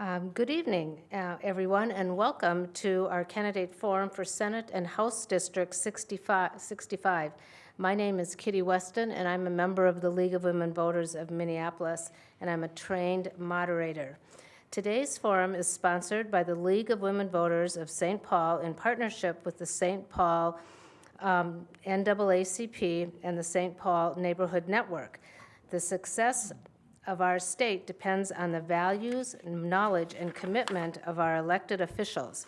Um, Good evening, uh, everyone, and welcome to our candidate forum for Senate and House District 65 65. My name is Kitty Weston, and I'm a member of the League of Women Voters of Minneapolis, and I'm a trained moderator. Today's forum is sponsored by the League of Women Voters of St. Paul in partnership with the St. Paul um, NAACP and the St. Paul Neighborhood Network. The success of our state depends on the values, knowledge, and commitment of our elected officials.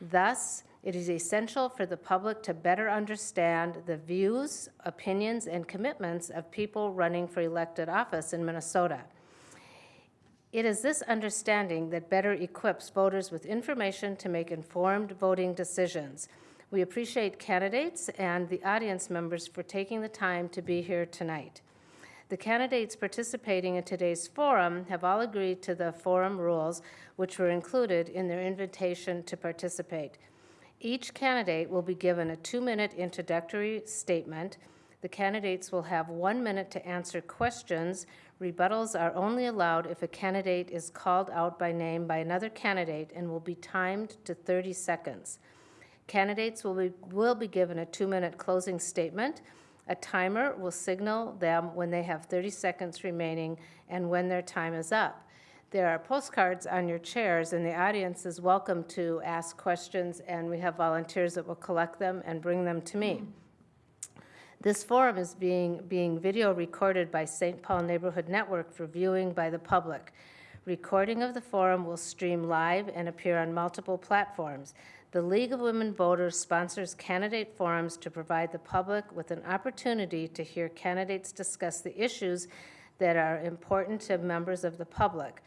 Thus, it is essential for the public to better understand the views, opinions, and commitments of people running for elected office in Minnesota. It is this understanding that better equips voters with information to make informed voting decisions. We appreciate candidates and the audience members for taking the time to be here tonight. The candidates participating in today's forum have all agreed to the forum rules, which were included in their invitation to participate. Each candidate will be given a two-minute introductory statement. The candidates will have one minute to answer questions. Rebuttals are only allowed if a candidate is called out by name by another candidate and will be timed to 30 seconds. Candidates will be, will be given a two-minute closing statement. A timer will signal them when they have 30 seconds remaining and when their time is up. There are postcards on your chairs, and the audience is welcome to ask questions, and we have volunteers that will collect them and bring them to me. This forum is being, being video recorded by St. Paul Neighborhood Network for viewing by the public. Recording of the forum will stream live and appear on multiple platforms. The League of Women Voters sponsors candidate forums to provide the public with an opportunity to hear candidates discuss the issues that are important to members of the public.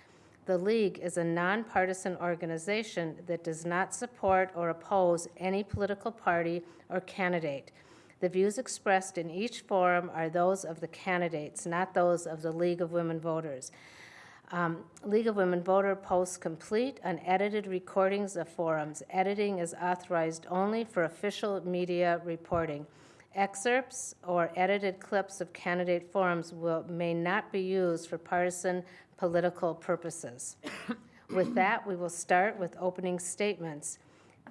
The League is a nonpartisan organization that does not support or oppose any political party or candidate. The views expressed in each forum are those of the candidates, not those of the League of Women Voters. Um, League of Women Voter posts complete unedited recordings of forums. Editing is authorized only for official media reporting. Excerpts or edited clips of candidate forums will, may not be used for partisan political purposes. with that, we will start with opening statements.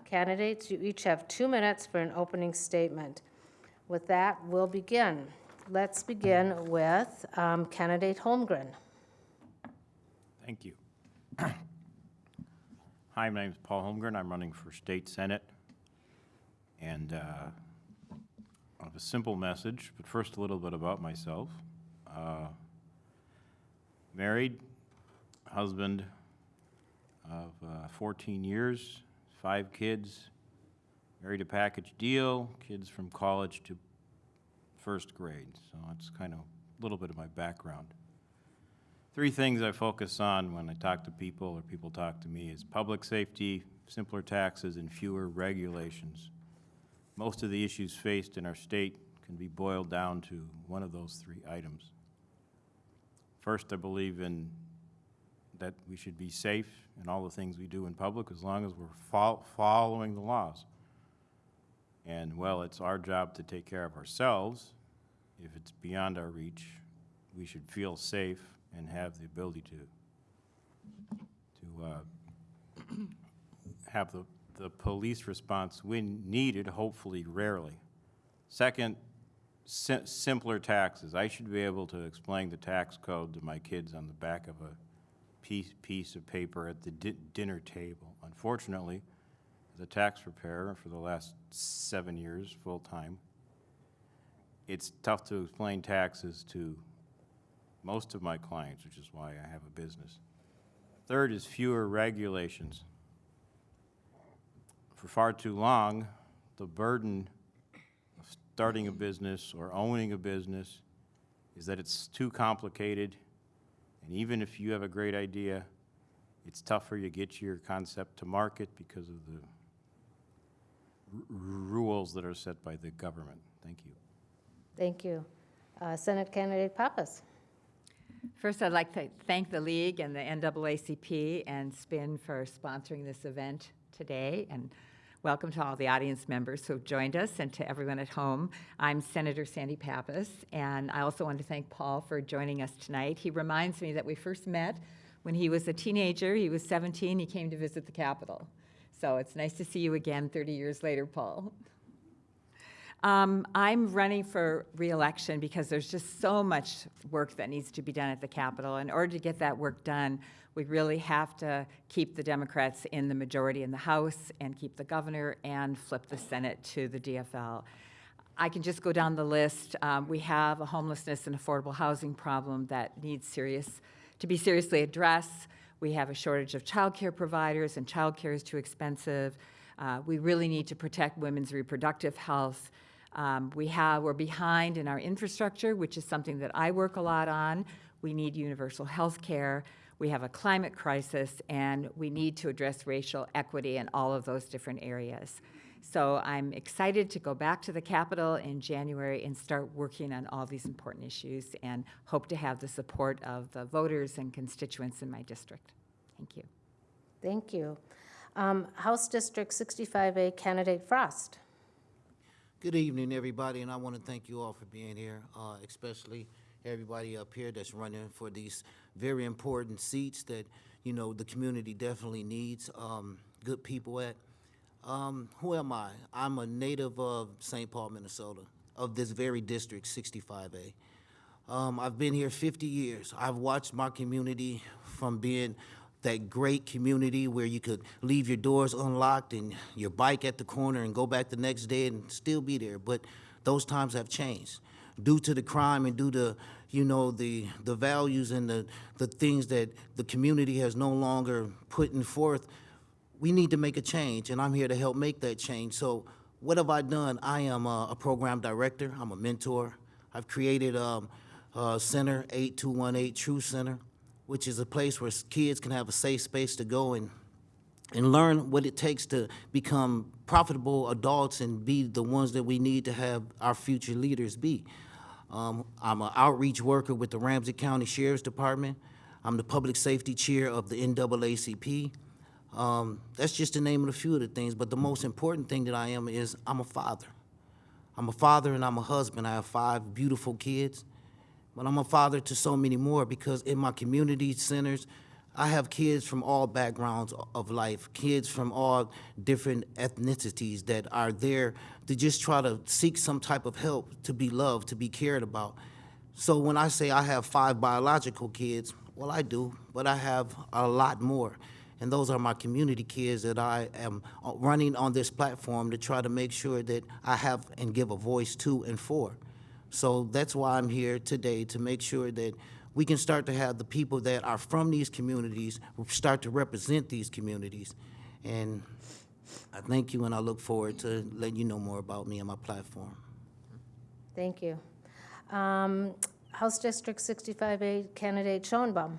Candidates, you each have two minutes for an opening statement. With that, we'll begin. Let's begin with um, candidate Holmgren. Thank you. Hi, my name is Paul Holmgren. I'm running for state senate. And uh, I have a simple message, but first a little bit about myself. Uh, Married, husband of uh, 14 years, five kids, married a package deal, kids from college to first grade. So that's kind of a little bit of my background. Three things I focus on when I talk to people or people talk to me is public safety, simpler taxes, and fewer regulations. Most of the issues faced in our state can be boiled down to one of those three items. First, I believe in that we should be safe in all the things we do in public as long as we're fol following the laws. And well, it's our job to take care of ourselves. If it's beyond our reach, we should feel safe and have the ability to, to uh, have the, the police response when needed, hopefully rarely. Second, si simpler taxes. I should be able to explain the tax code to my kids on the back of a piece, piece of paper at the di dinner table. Unfortunately, as a tax preparer for the last seven years, full-time, it's tough to explain taxes to most of my clients, which is why I have a business. Third is fewer regulations. For far too long, the burden of starting a business or owning a business is that it's too complicated, and even if you have a great idea, it's tougher to get your concept to market because of the rules that are set by the government. Thank you. Thank you. Uh, Senate candidate Pappas. First, I'd like to thank the League and the NAACP and SPIN for sponsoring this event today, and welcome to all the audience members who have joined us and to everyone at home. I'm Senator Sandy Pappas, and I also want to thank Paul for joining us tonight. He reminds me that we first met When he was a teenager, he was 17, he came to visit the Capitol. So it's nice to see you again 30 years later, Paul. Um, I'm running for reelection because there's just so much work that needs to be done at the Capitol. In order to get that work done, we really have to keep the Democrats in the majority in the House and keep the governor and flip the Senate to the DFL. I can just go down the list. Um, we have a homelessness and affordable housing problem that needs serious, to be seriously addressed. We have a shortage of childcare providers and childcare is too expensive. Uh, we really need to protect women's reproductive health. Um, we have, we're behind in our infrastructure, which is something that I work a lot on. We need universal health care. We have a climate crisis, and we need to address racial equity in all of those different areas. So I'm excited to go back to the Capitol in January and start working on all these important issues and hope to have the support of the voters and constituents in my district. Thank you. Thank you. Um, House District 65A candidate Frost. Good evening, everybody, and I want to thank you all for being here, uh, especially everybody up here that's running for these very important seats that, you know, the community definitely needs um, good people at. Um, who am I? I'm a native of St. Paul, Minnesota, of this very district, 65A. Um, I've been here 50 years. I've watched my community from being that great community where you could leave your doors unlocked and your bike at the corner and go back the next day and still be there. But those times have changed due to the crime and due to you know the the values and the the things that the community has no longer putting forth. We need to make a change, and I'm here to help make that change. So, what have I done? I am a, a program director. I'm a mentor. I've created um, uh, Center 8218 True Center, which is a place where kids can have a safe space to go and and learn what it takes to become profitable adults and be the ones that we need to have our future leaders be. Um, I'm an outreach worker with the Ramsey County Sheriff's Department. I'm the public safety chair of the NAACP. Um, that's just the name of a few of the things, but the most important thing that I am is I'm a father. I'm a father and I'm a husband. I have five beautiful kids, but I'm a father to so many more because in my community centers, I have kids from all backgrounds of life, kids from all different ethnicities that are there to just try to seek some type of help, to be loved, to be cared about. So when I say I have five biological kids, well, I do, but I have a lot more. And those are my community kids that I am uh, running on this platform to try to make sure that I have and give a voice to and for. So that's why I'm here today, to make sure that we can start to have the people that are from these communities start to represent these communities. And I thank you, and I look forward to letting you know more about me and my platform. Thank you. Um, House District 65A candidate Schoenbaum.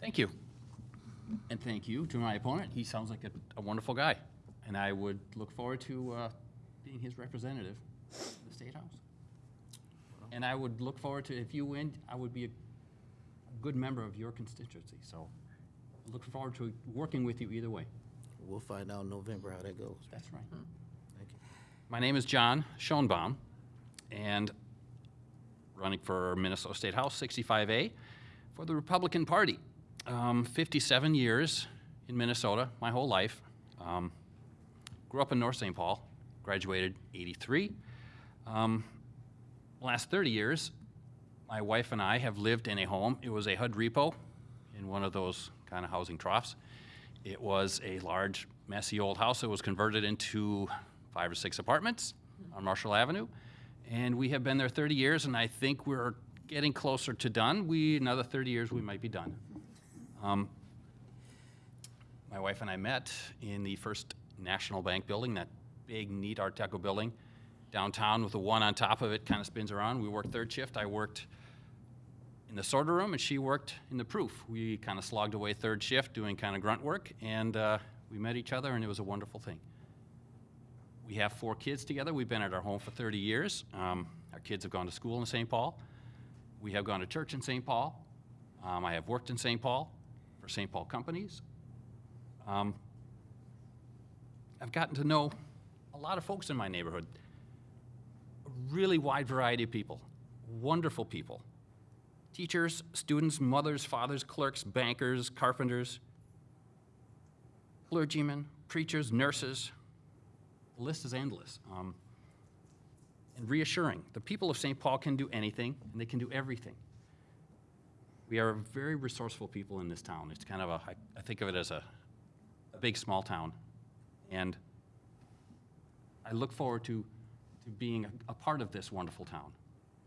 Thank you. And thank you to my opponent. He sounds like a, a wonderful guy. And I would look forward to uh, being his representative in the State House. And I would look forward to, if you win, I would be a good member of your constituency. So look forward to working with you either way. We'll find out in November how that goes. That's right. Thank you. My name is John Schoenbaum, and running for Minnesota State House 65A for the Republican Party. Um, 57 years in Minnesota, my whole life. Um, grew up in North St. Paul, graduated 83. Um, last 30 years, my wife and I have lived in a home. It was a HUD repo in one of those kind of housing troughs. It was a large, messy old house that was converted into five or six apartments on Marshall Avenue. And we have been there 30 years, and I think we're getting closer to done. We, another 30 years, we might be done. Um, my wife and I met in the first National Bank building, that big, neat Art Deco building downtown with a one on top of it, kind of spins around. We worked third shift. I worked in the sorter room, and she worked in the proof. We kind of slogged away third shift doing kind of grunt work, and uh, we met each other, and it was a wonderful thing. We have four kids together. We've been at our home for 30 years. Um, our kids have gone to school in St. Paul. We have gone to church in St. Paul. Um, I have worked in St. Paul for St. Paul companies. Um, I've gotten to know a lot of folks in my neighborhood, really wide variety of people, wonderful people. teachers, students, mothers, fathers, clerks, bankers, carpenters, clergymen, preachers, nurses. The list is endless. Um, and reassuring. The people of St. Paul can do anything, and they can do everything. We are very resourceful people in this town. It's kind of a, I, I think of it as a, a big, small town. And I look forward to, to being a, a part of this wonderful town,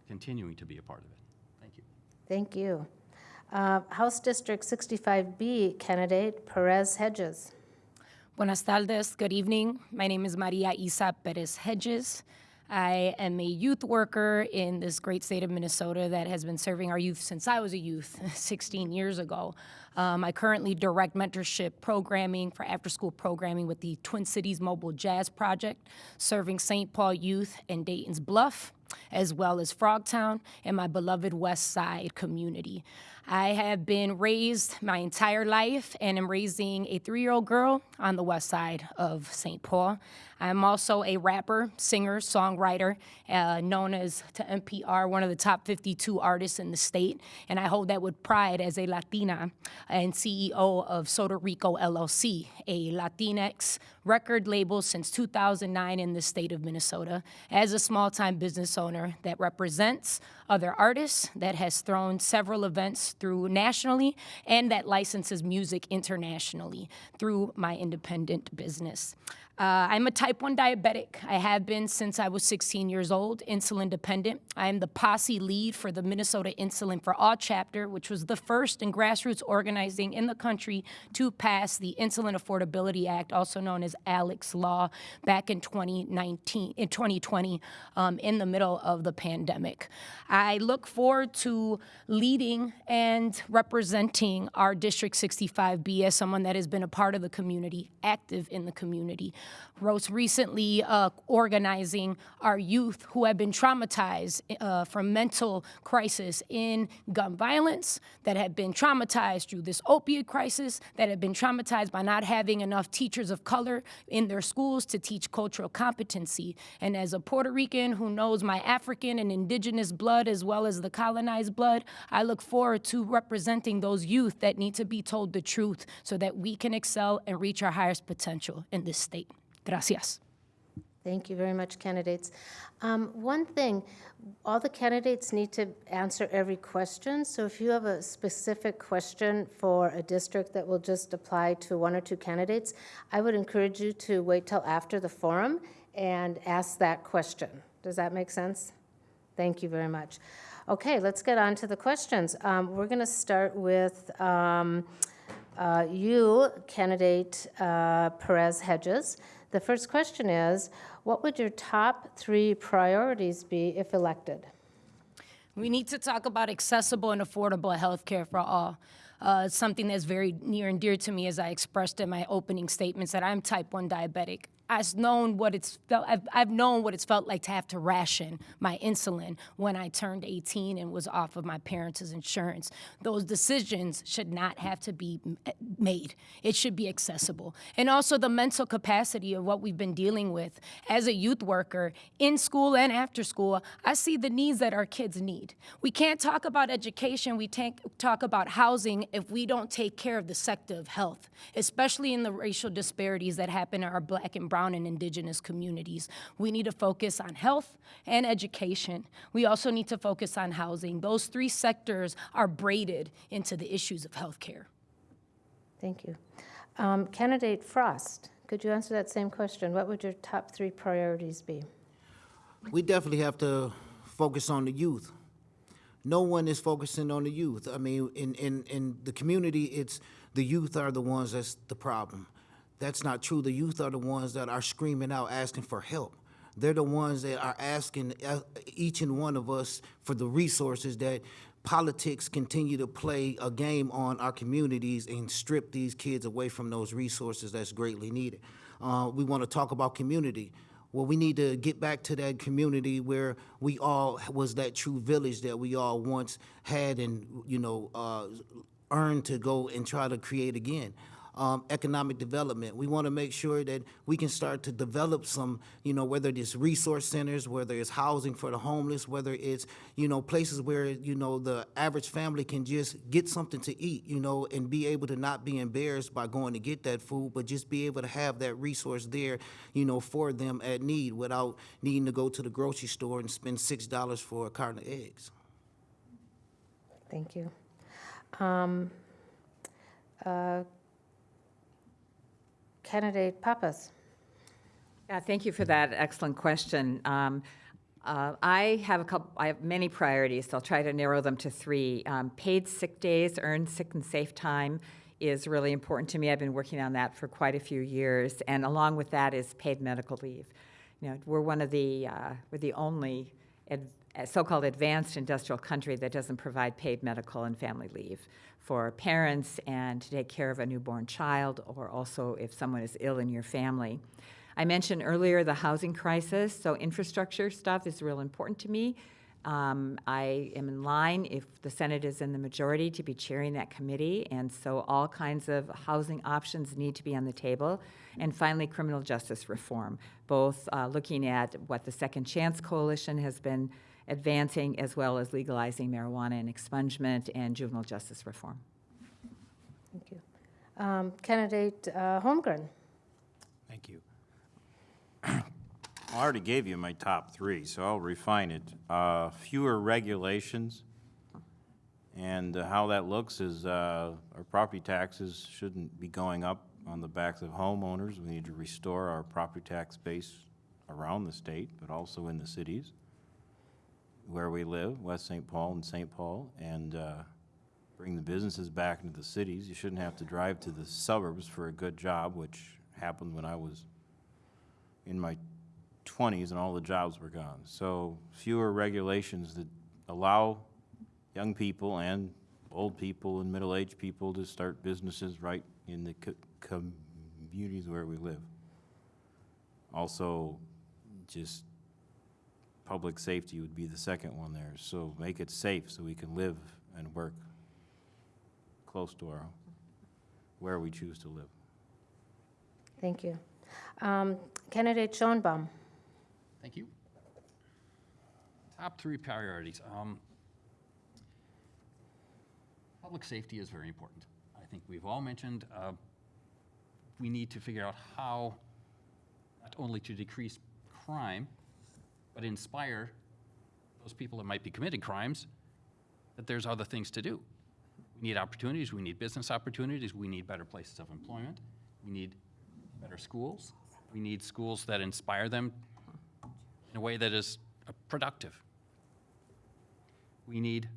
continuing to be a part of it. Thank you. Thank you. Uh, House District 65B candidate Perez Hedges. Buenas tardes, good evening. My name is Maria Isa Perez Hedges. I am a youth worker in this great state of Minnesota that has been serving our youth since I was a youth 16 years ago. Um, I currently direct mentorship programming for after school programming with the Twin Cities Mobile Jazz Project, serving St. Paul youth and Dayton's Bluff, as well as Frogtown and my beloved West Side community. I have been raised my entire life and am raising a three year old girl on the west side of St. Paul. I'm also a rapper, singer, songwriter, uh, known as to NPR one of the top 52 artists in the state, and I hold that with pride as a Latina and CEO of Sotarico LLC, a Latinx record label since 2009 in the state of Minnesota, as a small time business owner that represents other artists, that has thrown several events through nationally, and that licenses music internationally through my independent business. Uh, I'm a type 1 diabetic. I have been since I was 16 years old, insulin dependent. I am the posse lead for the Minnesota Insulin for All chapter, which was the first in grassroots organizing in the country to pass the Insulin Affordability Act, also known as Alec's Law, back in 2019, in 2020, um, in the middle of the pandemic. I look forward to leading and representing our District 65B as someone that has been a part of the community, active in the community. Most recently, uh, organizing our youth who have been traumatized uh, from mental crisis in gun violence, that have been traumatized through this opiate crisis, that have been traumatized by not having enough teachers of color in their schools to teach cultural competency. And as a Puerto Rican who knows my African and indigenous blood as well as the colonized blood, I look forward to representing those youth that need to be told the truth so that we can excel and reach our highest potential in this state. Gracias. Thank you very much, candidates. Um, One thing, all the candidates need to answer every question, so if you have a specific question for a district that will just apply to one or two candidates, I would encourage you to wait till after the forum and ask that question. Does that make sense? Thank you very much. Okay, let's get on to the questions. Um, We're going to start with um, uh, you, candidate uh, Perez Hedges. The first question is, what would your top three priorities be if elected? We need to talk about accessible and affordable health care for all. Uh, something that's very near and dear to me, as I expressed in my opening statements, that I'm type 1 diabetic. I've known what it's felt. I've, I've known what it's felt like to have to ration my insulin when I turned 18 and was off of my parents' insurance. Those decisions should not have to be eh, made. It should be accessible, and also the mental capacity of what we've been dealing with as a youth worker in school and after school. I see the needs that our kids need. We can't talk about education. We can't talk about housing if we don't take care of the sector of health, especially in the racial disparities that happen in our black and brown and indigenous communities. We need to focus on health and education. We also need to focus on housing. Those three sectors are braided into the issues of healthcare. Thank you. Um, Candidate Frost, could you answer that same question? What would your top three priorities be? We definitely have to focus on the youth. No one is focusing on the youth. I mean, in, in, in the community, it's the youth are the ones that's the problem. That's not true. The youth are the ones that are screaming out, asking for help. They're the ones that are asking uh, each and one of us for the resources that politics continue to play a game on our communities and strip these kids away from those resources that's greatly needed. Uh, we want to talk about community. Well, we need to get back to that community where we all was that true village that we all once had and, you know, uh, earned to go and try to create again. Um, economic development. We want to make sure that we can start to develop some, you know, whether it's resource centers, whether it's housing for the homeless, whether it's, you know, places where, you know, the average family can just get something to eat, you know, and be able to not be embarrassed by going to get that food, but just be able to have that resource there, you know, for them at need without needing to go to the grocery store and spend six dollars for a carton of eggs. Thank you. Um, uh, Candidate Pappas. Yeah, thank you for that excellent question. Um, uh, I have a couple, I have many priorities, so I'll try to narrow them to three. Um, paid sick days, earned sick and safe time is really important to me. I've been working on that for quite a few years, and along with that is paid medical leave. You know, we're one of the, uh, we're the only so-called advanced industrial country that doesn't provide paid medical and family leave for parents and to take care of a newborn child, or also if someone is ill in your family. I mentioned earlier the housing crisis, so infrastructure stuff is real important to me. Um, I am in line, if the Senate is in the majority, to be chairing that committee, and so all kinds of housing options need to be on the table. And finally, criminal justice reform, both uh, looking at what the Second Chance Coalition has been advancing, as well as legalizing marijuana and expungement and juvenile justice reform. Thank you. Um, Candidate uh, Holmgren. Thank you. I already gave you my top three, so I'll refine it. Uh, Fewer regulations, and uh, how that looks is uh, our property taxes shouldn't be going up on the backs of homeowners. We need to restore our property tax base around the state, but also in the cities where we live, West St. Paul and St. Paul, and uh, bring the businesses back into the cities. You shouldn't have to drive to the suburbs for a good job, which happened when I was in my 20s and all the jobs were gone. So fewer regulations that allow young people and old people and middle-aged people to start businesses right in the co- communities where we live. Also, just public safety would be the second one there. So make it safe so we can live and work close to our, where we choose to live. Thank you. Um, Candidate Schoenbaum. Thank you. Top three priorities. Um, Public safety is very important. I think we've all mentioned, uh, we need to figure out how not only to decrease crime, but inspire those people that might be committing crimes, that there's other things to do. We need opportunities, we need business opportunities, we need better places of employment, we need better schools, we need schools that inspire them in a way that is productive. We need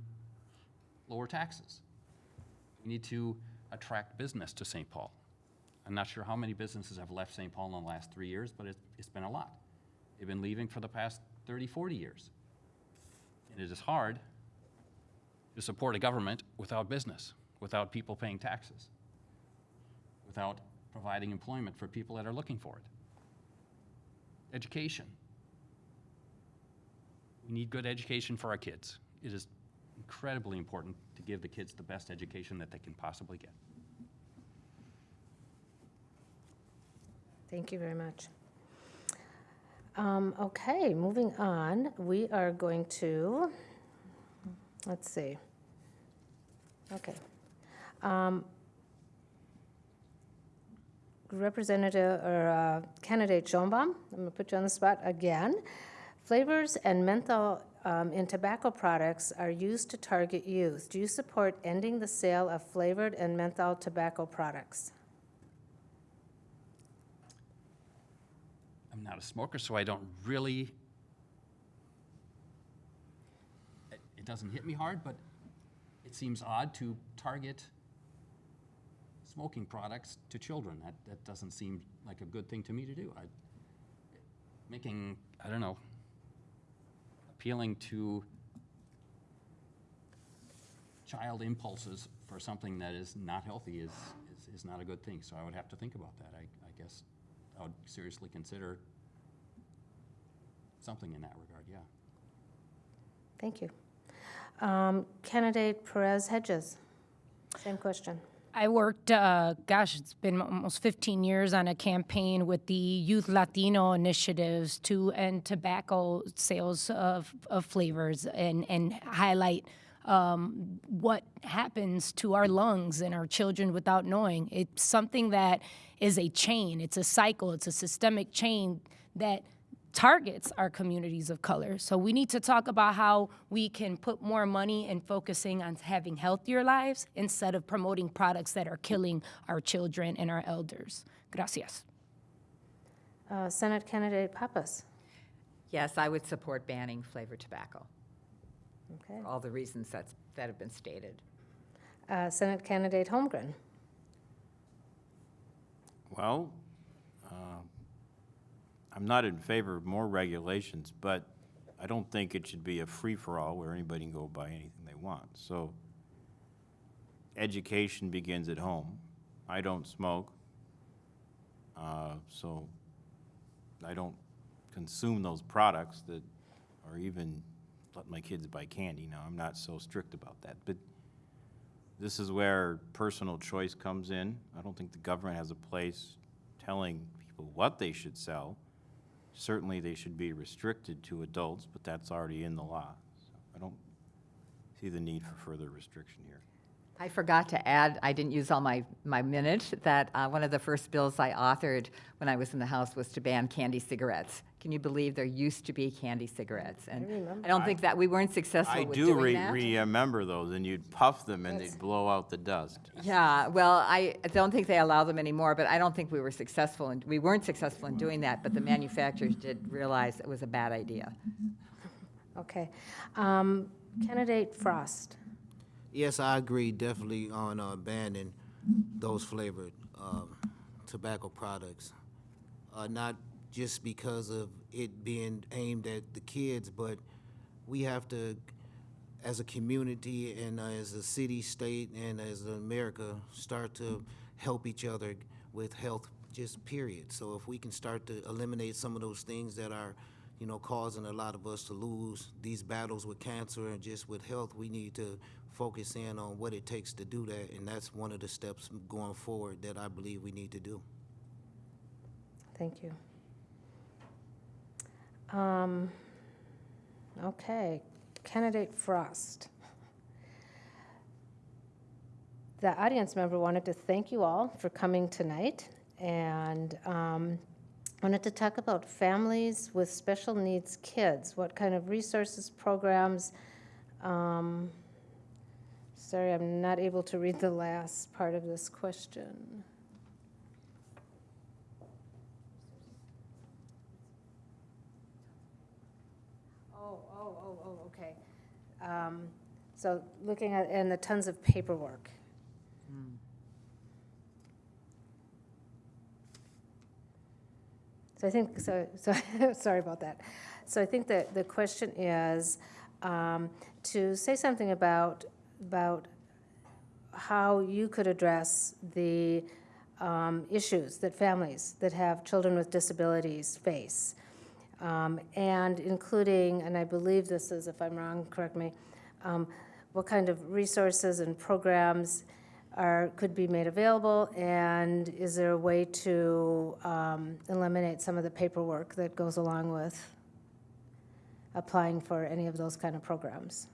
lower taxes. We need to attract business to St. Paul. I'm not sure how many businesses have left St. Paul in the last three years, but it's, it's been a lot. They've been leaving for the past 30, 40 years. And it is hard to support a government without business, without people paying taxes, without providing employment for people that are looking for it. Education. We need good education for our kids. It is incredibly important to give the kids the best education that they can possibly get. Thank you very much. Um, Okay, moving on, we are going to, let's see. Okay. Um, Representative, or uh, candidate Schoenbaum, I'm going to put you on the spot again. Flavors and menthol um, in tobacco products are used to target youth. Do you support ending the sale of flavored and menthol tobacco products? Not a smoker, so I don't really, it, it doesn't hit me hard, but it seems odd to target smoking products to children. That, that doesn't seem like a good thing to me to do. I, making, I don't know, appealing to child impulses for something that is not healthy is, is, is not a good thing. So I would have to think about that. I, I guess I would seriously consider something in that regard, yeah. Thank you. Um, Candidate Perez Hedges, same question. I worked, uh, gosh, it's been almost 15 years on a campaign with the Youth Latino initiatives to end tobacco sales of, of flavors and, and highlight um, what happens to our lungs and our children without knowing. It's something that is a chain, it's a cycle, it's a systemic chain that targets our communities of color. So we need to talk about how we can put more money in focusing on having healthier lives instead of promoting products that are killing our children and our elders. Gracias. Uh, Senate Candidate Pappas. Yes, I would support banning flavored tobacco, Okay. for all the reasons that's, that have been stated. Uh, Senate Candidate Holmgren. Well, I'm not in favor of more regulations, but I don't think it should be a free-for-all where anybody can go buy anything they want. So education begins at home. I don't smoke, uh, so I don't consume those products that, or even let my kids buy candy. Now, I'm not so strict about that. But this is where personal choice comes in. I don't think the government has a place telling people what they should sell. Certainly, they should be restricted to adults, but that's already in the law. So I don't see the need for further restriction here. I forgot to add, I didn't use all my, my minute, that uh, one of the first bills I authored when I was in the House was to ban candy cigarettes. Can you believe there used to be candy cigarettes? And I don't think that, we weren't successful I with do doing re- that. remember those, and you'd puff them and they'd blow out the dust. Yeah, well, I don't think they allow them anymore, but I don't think we were successful, and we weren't successful in doing that, but the manufacturers did realize it was a bad idea. Okay. Um, Candidate Frost. Yes, I agree definitely on uh, banning those flavored um, tobacco products. Uh, Not just because of it being aimed at the kids, but we have to, as a community and uh, as a city, state, and as America, start to help each other with health, just period. So if we can start to eliminate some of those things that are, you know, causing a lot of us to lose these battles with cancer and just with health, we need to focus in on what it takes to do that, and that's one of the steps going forward that I believe we need to do. Thank you. Um, Okay, candidate Frost. The audience member wanted to thank you all for coming tonight and um, wanted to talk about families with special needs kids. What kind of resources, programs? um, Sorry, I'm not able to read the last part of this question. Oh, oh, oh, oh, okay. Um, So looking at, and the tons of paperwork. So I think, so, so, sorry about that. So I think that the question is um, to say something about, about how you could address the um, issues that families that have children with disabilities face. Um, And including, and I believe this is, if I'm wrong, correct me, um, what kind of resources and programs are, could be made available? And is there a way to um, eliminate some of the paperwork that goes along with applying for any of those kind of programs?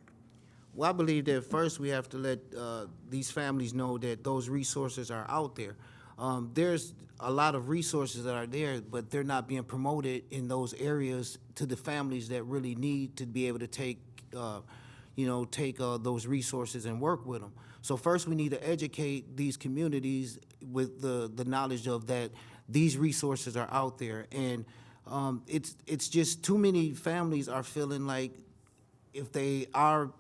Well, I believe that first we have to let uh, these families know that those resources are out there. Um, There's a lot of resources that are there, but they're not being promoted in those areas to the families that really need to be able to take, uh, you know, take uh, those resources and work with them. So first, we need to educate these communities with the, the knowledge of that these resources are out there. And um, it's, it's just too many families are feeling like if they are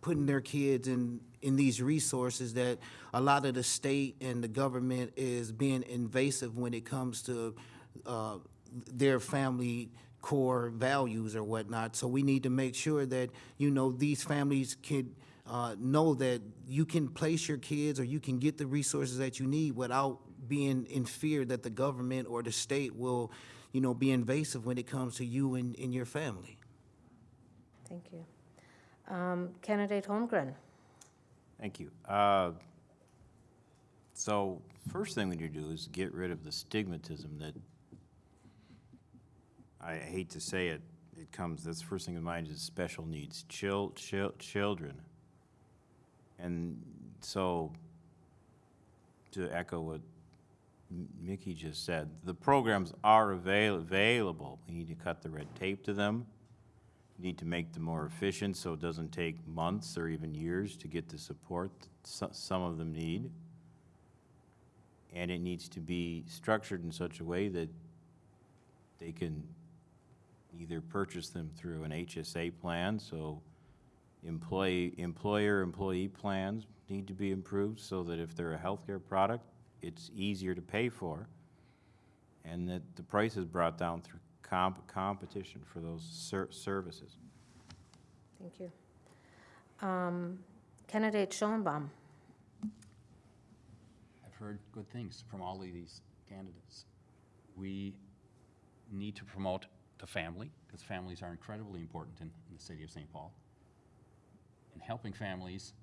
putting their kids in, in these resources that a lot of the state and the government is being invasive when it comes to uh, their family core values or whatnot. So we need to make sure that, you know, these families can uh, know that you can place your kids or you can get the resources that you need without being in fear that the government or the state will, you know, be invasive when it comes to you and, and your family. Thank you. Um, Candidate Holmgren. Thank you. Uh, So, first thing we need to do is get rid of the stigmatism that, I hate to say it, it comes, that's the first thing in mind is special needs, chil, chil, children. And so, to echo what Mickey just said, the programs are avail, available. We need to cut the red tape to them. Need to make them more efficient so it doesn't take months or even years to get the support that some of them need. And it needs to be structured in such a way that they can either purchase them through an HSA plan, so employee, employer-employee plans need to be improved so that if they're a healthcare product, it's easier to pay for, and that the price is brought down through comp, competition for those ser- services. Thank you. Um, Candidate Schoenbaum. I've heard good things from all of these candidates. We need to promote the family, because families are incredibly important in, in the city of St. Paul. And helping families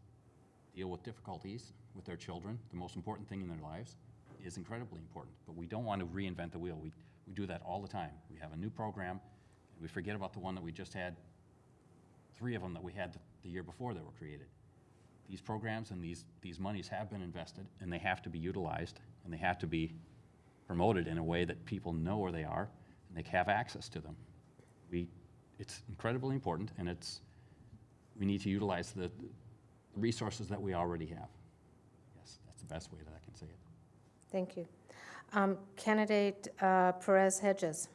deal with difficulties with their children, the most important thing in their lives, is incredibly important. But we don't want to reinvent the wheel. We, we do that all the time. We have a new program, and we forget about the one that we just had, three of them that we had the, year before that were created these programs and these, these monies have been invested, and they have to be utilized, and they have to be promoted in a way that people know where they are, and they have access to them. We, it's incredibly important, and it's, we need to utilize the the resources that we already have. Yes, that's the best way that I can say it. Thank you. Um, Candidate uh, Perez Hedges.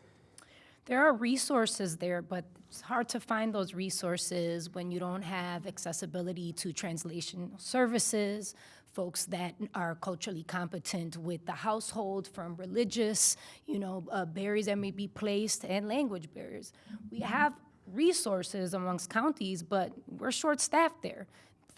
There are resources there, but it's hard to find those resources when you don't have accessibility to translation services, folks that are culturally competent with the household from religious, you know, uh, barriers that may be placed and language barriers. We have resources amongst counties, but we're short-staffed there.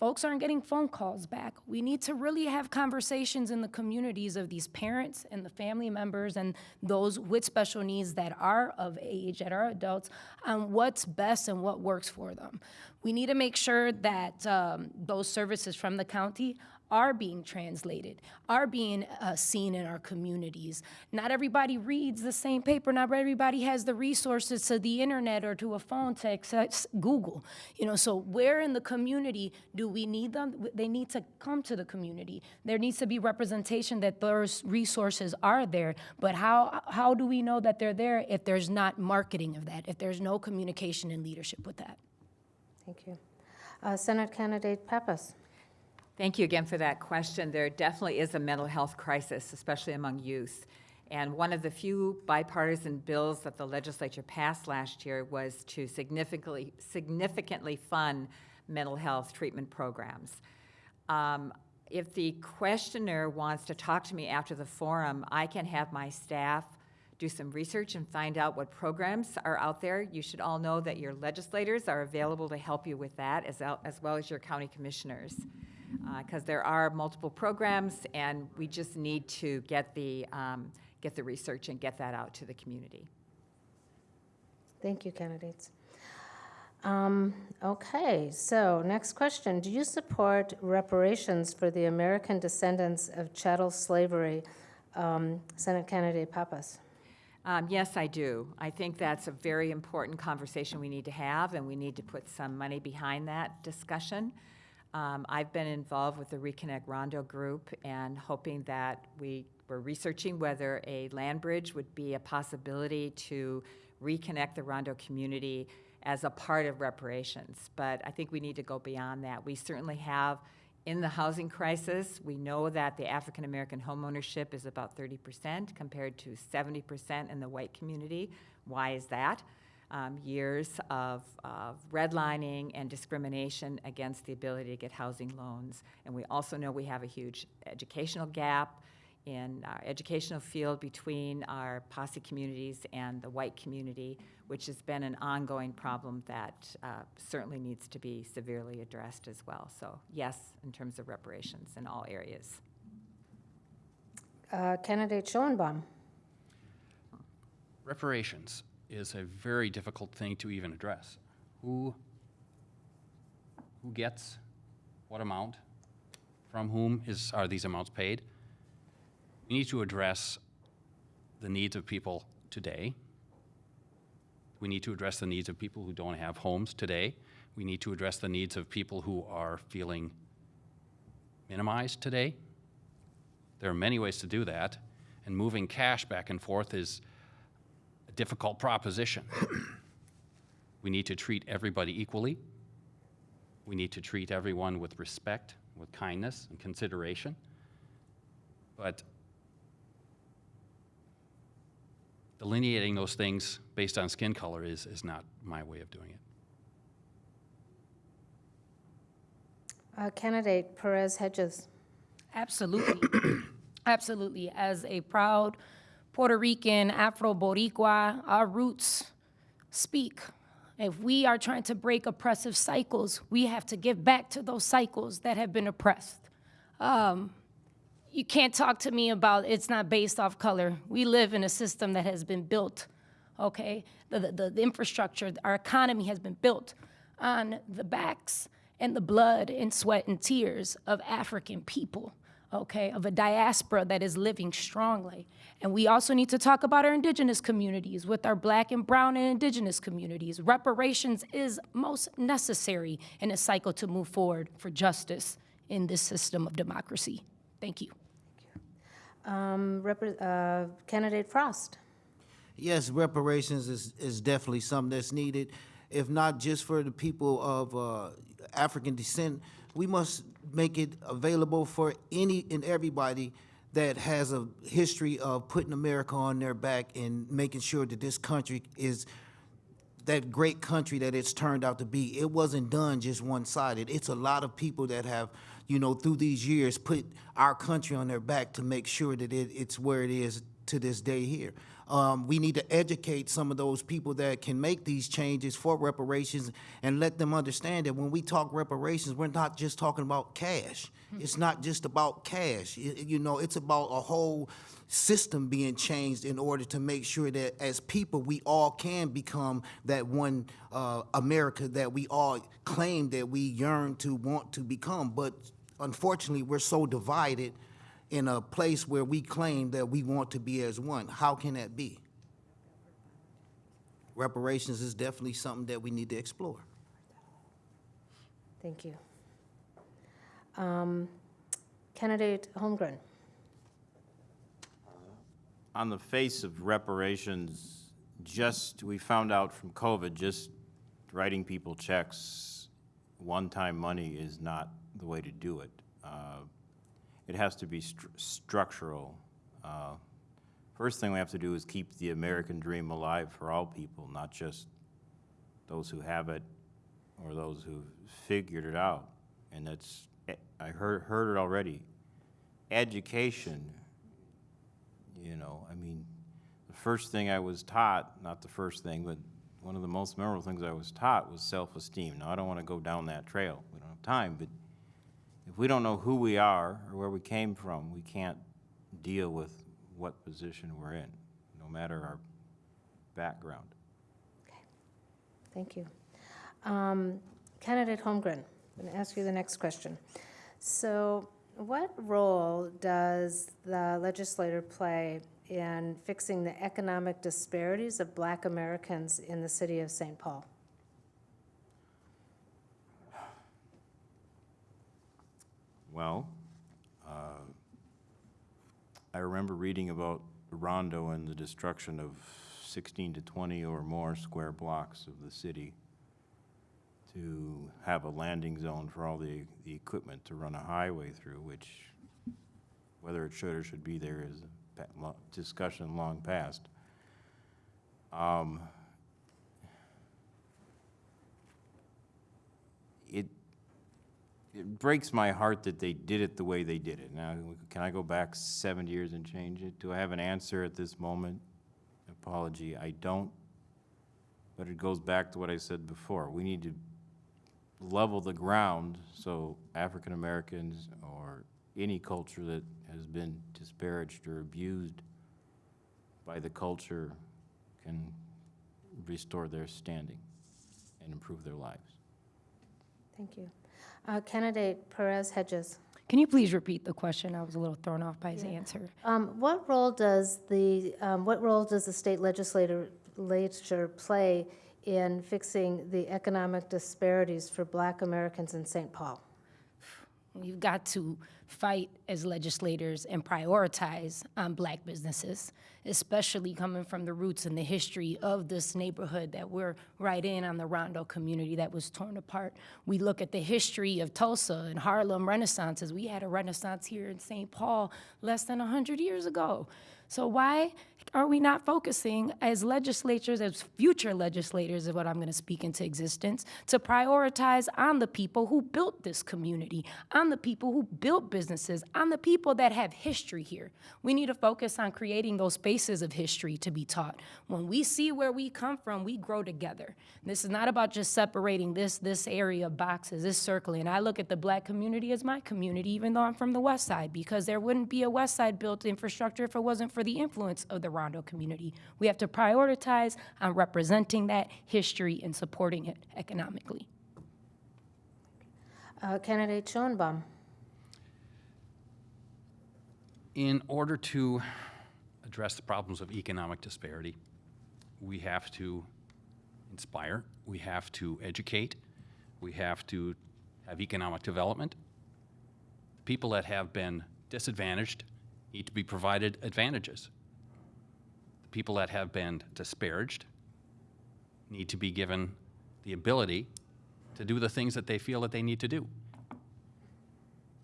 Folks aren't getting phone calls back. We need to really have conversations in the communities of these parents and the family members and those with special needs that are of age, that are adults, on what's best and what works for them. We need to make sure that um, those services from the county are being translated, are being uh, seen in our communities. Not everybody reads the same paper. Not everybody has the resources to the internet or to a phone to access Google. You know, so where in the community do we need them? They need to come to the community. There needs to be representation that those resources are there. But how how do we know that they're there if there's not marketing of that? If there's no communication and leadership with that? Thank you. Uh, Senate Candidate Pappas. Thank you again for that question. There definitely is a mental health crisis, especially among youth. And one of the few bipartisan bills that the legislature passed last year was to significantly, significantly fund mental health treatment programs. Um, if the questioner wants to talk to me after the forum, I can have my staff do some research and find out what programs are out there. You should all know that your legislators are available to help you with that, as, as well as your county commissioners. Because there are multiple programs, and we just need to get the, um, get the research and get that out to the community. Thank you, candidates. Um, Okay, so next question. Do you support reparations for the American descendants of chattel slavery? Um, Senate Candidate Pappas. Um, Yes, I do. I think that's a very important conversation we need to have, and we need to put some money behind that discussion. Um, I've been involved with the Reconnect Rondo Group and hoping that we were researching whether a land bridge would be a possibility to reconnect the Rondo community as a part of reparations. But I think we need to go beyond that. We certainly have in the housing crisis, we know that the African American homeownership is about 30% compared to 70% in the white community. Why is that? Um, years of, of redlining and discrimination against the ability to get housing loans. And we also know we have a huge educational gap in our educational field between our posse communities and the white community, which has been an ongoing problem that uh, certainly needs to be severely addressed as well. So yes, in terms of reparations in all areas. Uh, Candidate Schoenbaum. Reparations is a very difficult thing to even address. Who, who gets what amount? From whom is, are these amounts paid? We need to address the needs of people today. We need to address the needs of people who don't have homes today. We need to address the needs of people who are feeling minimized today. There are many ways to do that, and moving cash back and forth is a difficult proposition. we need to treat everybody equally. We need to treat everyone with respect, with kindness and consideration. But delineating those things based on skin color is, is not my way of doing it. Uh, Candidate Perez Hedges. Absolutely. Absolutely. As a proud Puerto Rican, Afro Boricua, our roots speak. If we are trying to break oppressive cycles, we have to give back to those cycles that have been oppressed. Um, you can't talk to me about it's not based off color. We live in a system that has been built, okay? The, the, the infrastructure, our economy has been built on the backs and the blood and sweat and tears of African people, okay? Of a diaspora that is living strongly. And we also need to talk about our indigenous communities with our black and brown and indigenous communities. Reparations is most necessary in a cycle to move forward for justice in this system of democracy. Thank you. Um, repre- uh, Candidate Frost. Yes, reparations is, is definitely something that's needed, if not just for the people of uh, African descent. We must make it available for any and everybody that has a history of putting America on their back and making sure that this country is that great country that it's turned out to be. It wasn't done just one-sided. It's a lot of people that have, you know, through these years, put our country on their back to make sure that it, it's where it is to this day here. Um, we need to educate some of those people that can make these changes for reparations and let them understand that when we talk reparations, we're not just talking about cash. It's not just about cash. Y- You know, it's about a whole system being changed in order to make sure that as people, we all can become that one uh, America that we all claim that we yearn to want to become. But unfortunately, we're so divided in a place where we claim that we want to be as one. How can that be? Reparations is definitely something that we need to explore. Thank you. Um, Candidate Holmgren. On the face of reparations, just, we found out from COVID, just writing people checks, one-time money is not the way to do it. Uh, It has to be stru- structural. Uh, First thing we have to do is keep the American dream alive for all people, not just those who have it or those who've figured it out. And that's, eh, I heard, heard it already. Education, you know, I mean, the first thing I was taught, not the first thing, but one of the most memorable things I was taught was self-esteem. Now, I don't want to go down that trail. We don't have time, but if we don't know who we are or where we came from, we can't deal with what position we're in, no matter our background. Okay. Thank you. Um, Candidate Holmgren, I'm going to ask you the next question. So what role does the legislator play in fixing the economic disparities of Black Americans in the city of St. Paul? Well, uh, I remember reading about Rondo and the destruction of 16 to 20 or more square blocks of the city to have a landing zone for all the, the equipment to run a highway through, which whether it should or should be there is a discussion long past. Um, It, it breaks my heart that they did it the way they did it. Now, can I go back seven years and change it? Do I have an answer at this moment? Apology, I don't. But it goes back to what I said before. We need to level the ground so African Americans or any culture that has been disparaged or abused by the culture can restore their standing and improve their lives. Thank you. Uh, Candidate Perez Hedges. Can you please repeat the question? I was a little thrown off by his answer. Um, What role does the, um, what role does the state legislature play in fixing the economic disparities for Black Americans in St. Paul? We've got to fight as legislators and prioritize on black businesses, especially coming from the roots and the history of this neighborhood that we're right in on the Rondo community that was torn apart. We look at the history of Tulsa and Harlem Renaissances. We had a renaissance here in St. Paul less than 100 years ago. So why are we not focusing as legislatures, as future legislators, is what I'm going to speak into existence, to prioritize on the people who built this community, on the people who built businesses, on the people that have history here? We need to focus on creating those spaces of history to be taught. When we see where we come from, we grow together. This is not about just separating this this area of boxes, this circling. I look at the black community as my community, even though I'm from the west side, because there wouldn't be a west side built infrastructure if it wasn't for the influence of the Rondo community. We have to prioritize on representing that history and supporting it economically. Uh, Candidate Schoenbaum? In order to address the problems of economic disparity, we have to inspire, we have to educate, we have to have economic development. People that have been disadvantaged need to be provided advantages. People that have been disparaged need to be given the ability to do the things that they feel that they need to do.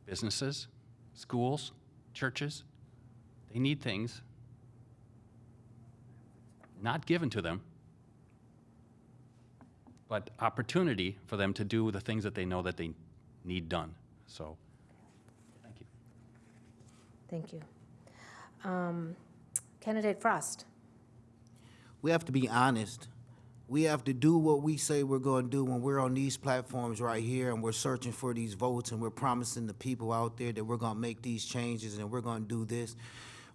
Businesses, schools, churches, they need things not given to them, but opportunity for them to do the things that they know that they need done. So, thank you. Thank you. Um, Candidate Frost? We have to be honest. We have to do what we say we're going to do when we're on these platforms right here and we're searching for these votes and we're promising the people out there that we're going to make these changes and we're going to do this.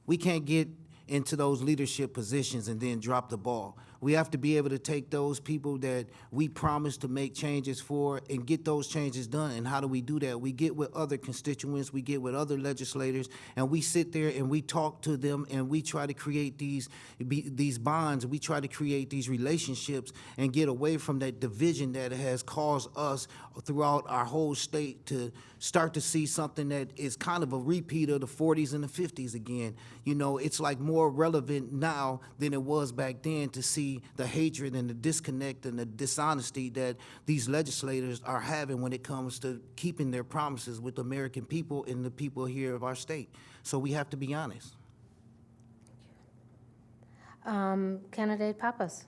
We can't get into those leadership positions and then drop the ball. We have to be able to take those people that we promised to make changes for and get those changes done. And how do we do that? We get with other constituents, we get with other legislators, and we sit there and we talk to them and we try to create these be, these bonds. We try to create these relationships and get away from that division that has caused us throughout our whole state to start to see something that is kind of a repeat of the 40s and the 50s again. You know, it's like more relevant now than it was back then to see the hatred and the disconnect and the dishonesty that these legislators are having when it comes to keeping their promises with the American people and the people here of our state. So we have to be honest. Um, Candidate Pappas?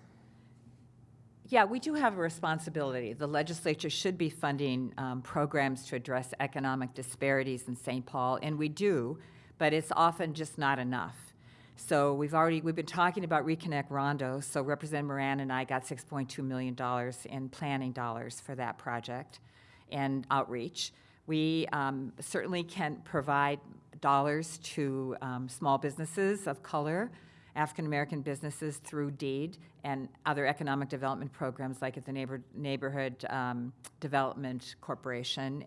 Yeah, we do have a responsibility. The legislature should be funding um, programs to address economic disparities in St. Paul, and we do, but it's often just not enough. So we've already, we've been talking about Reconnect Rondo, so Representative Moran and I got $6.2 million in planning dollars for that project and outreach. We um, certainly can provide dollars to um, small businesses of color, African-American businesses through DEED and other economic development programs like at the neighbor, Neighborhood um, Development Corporation.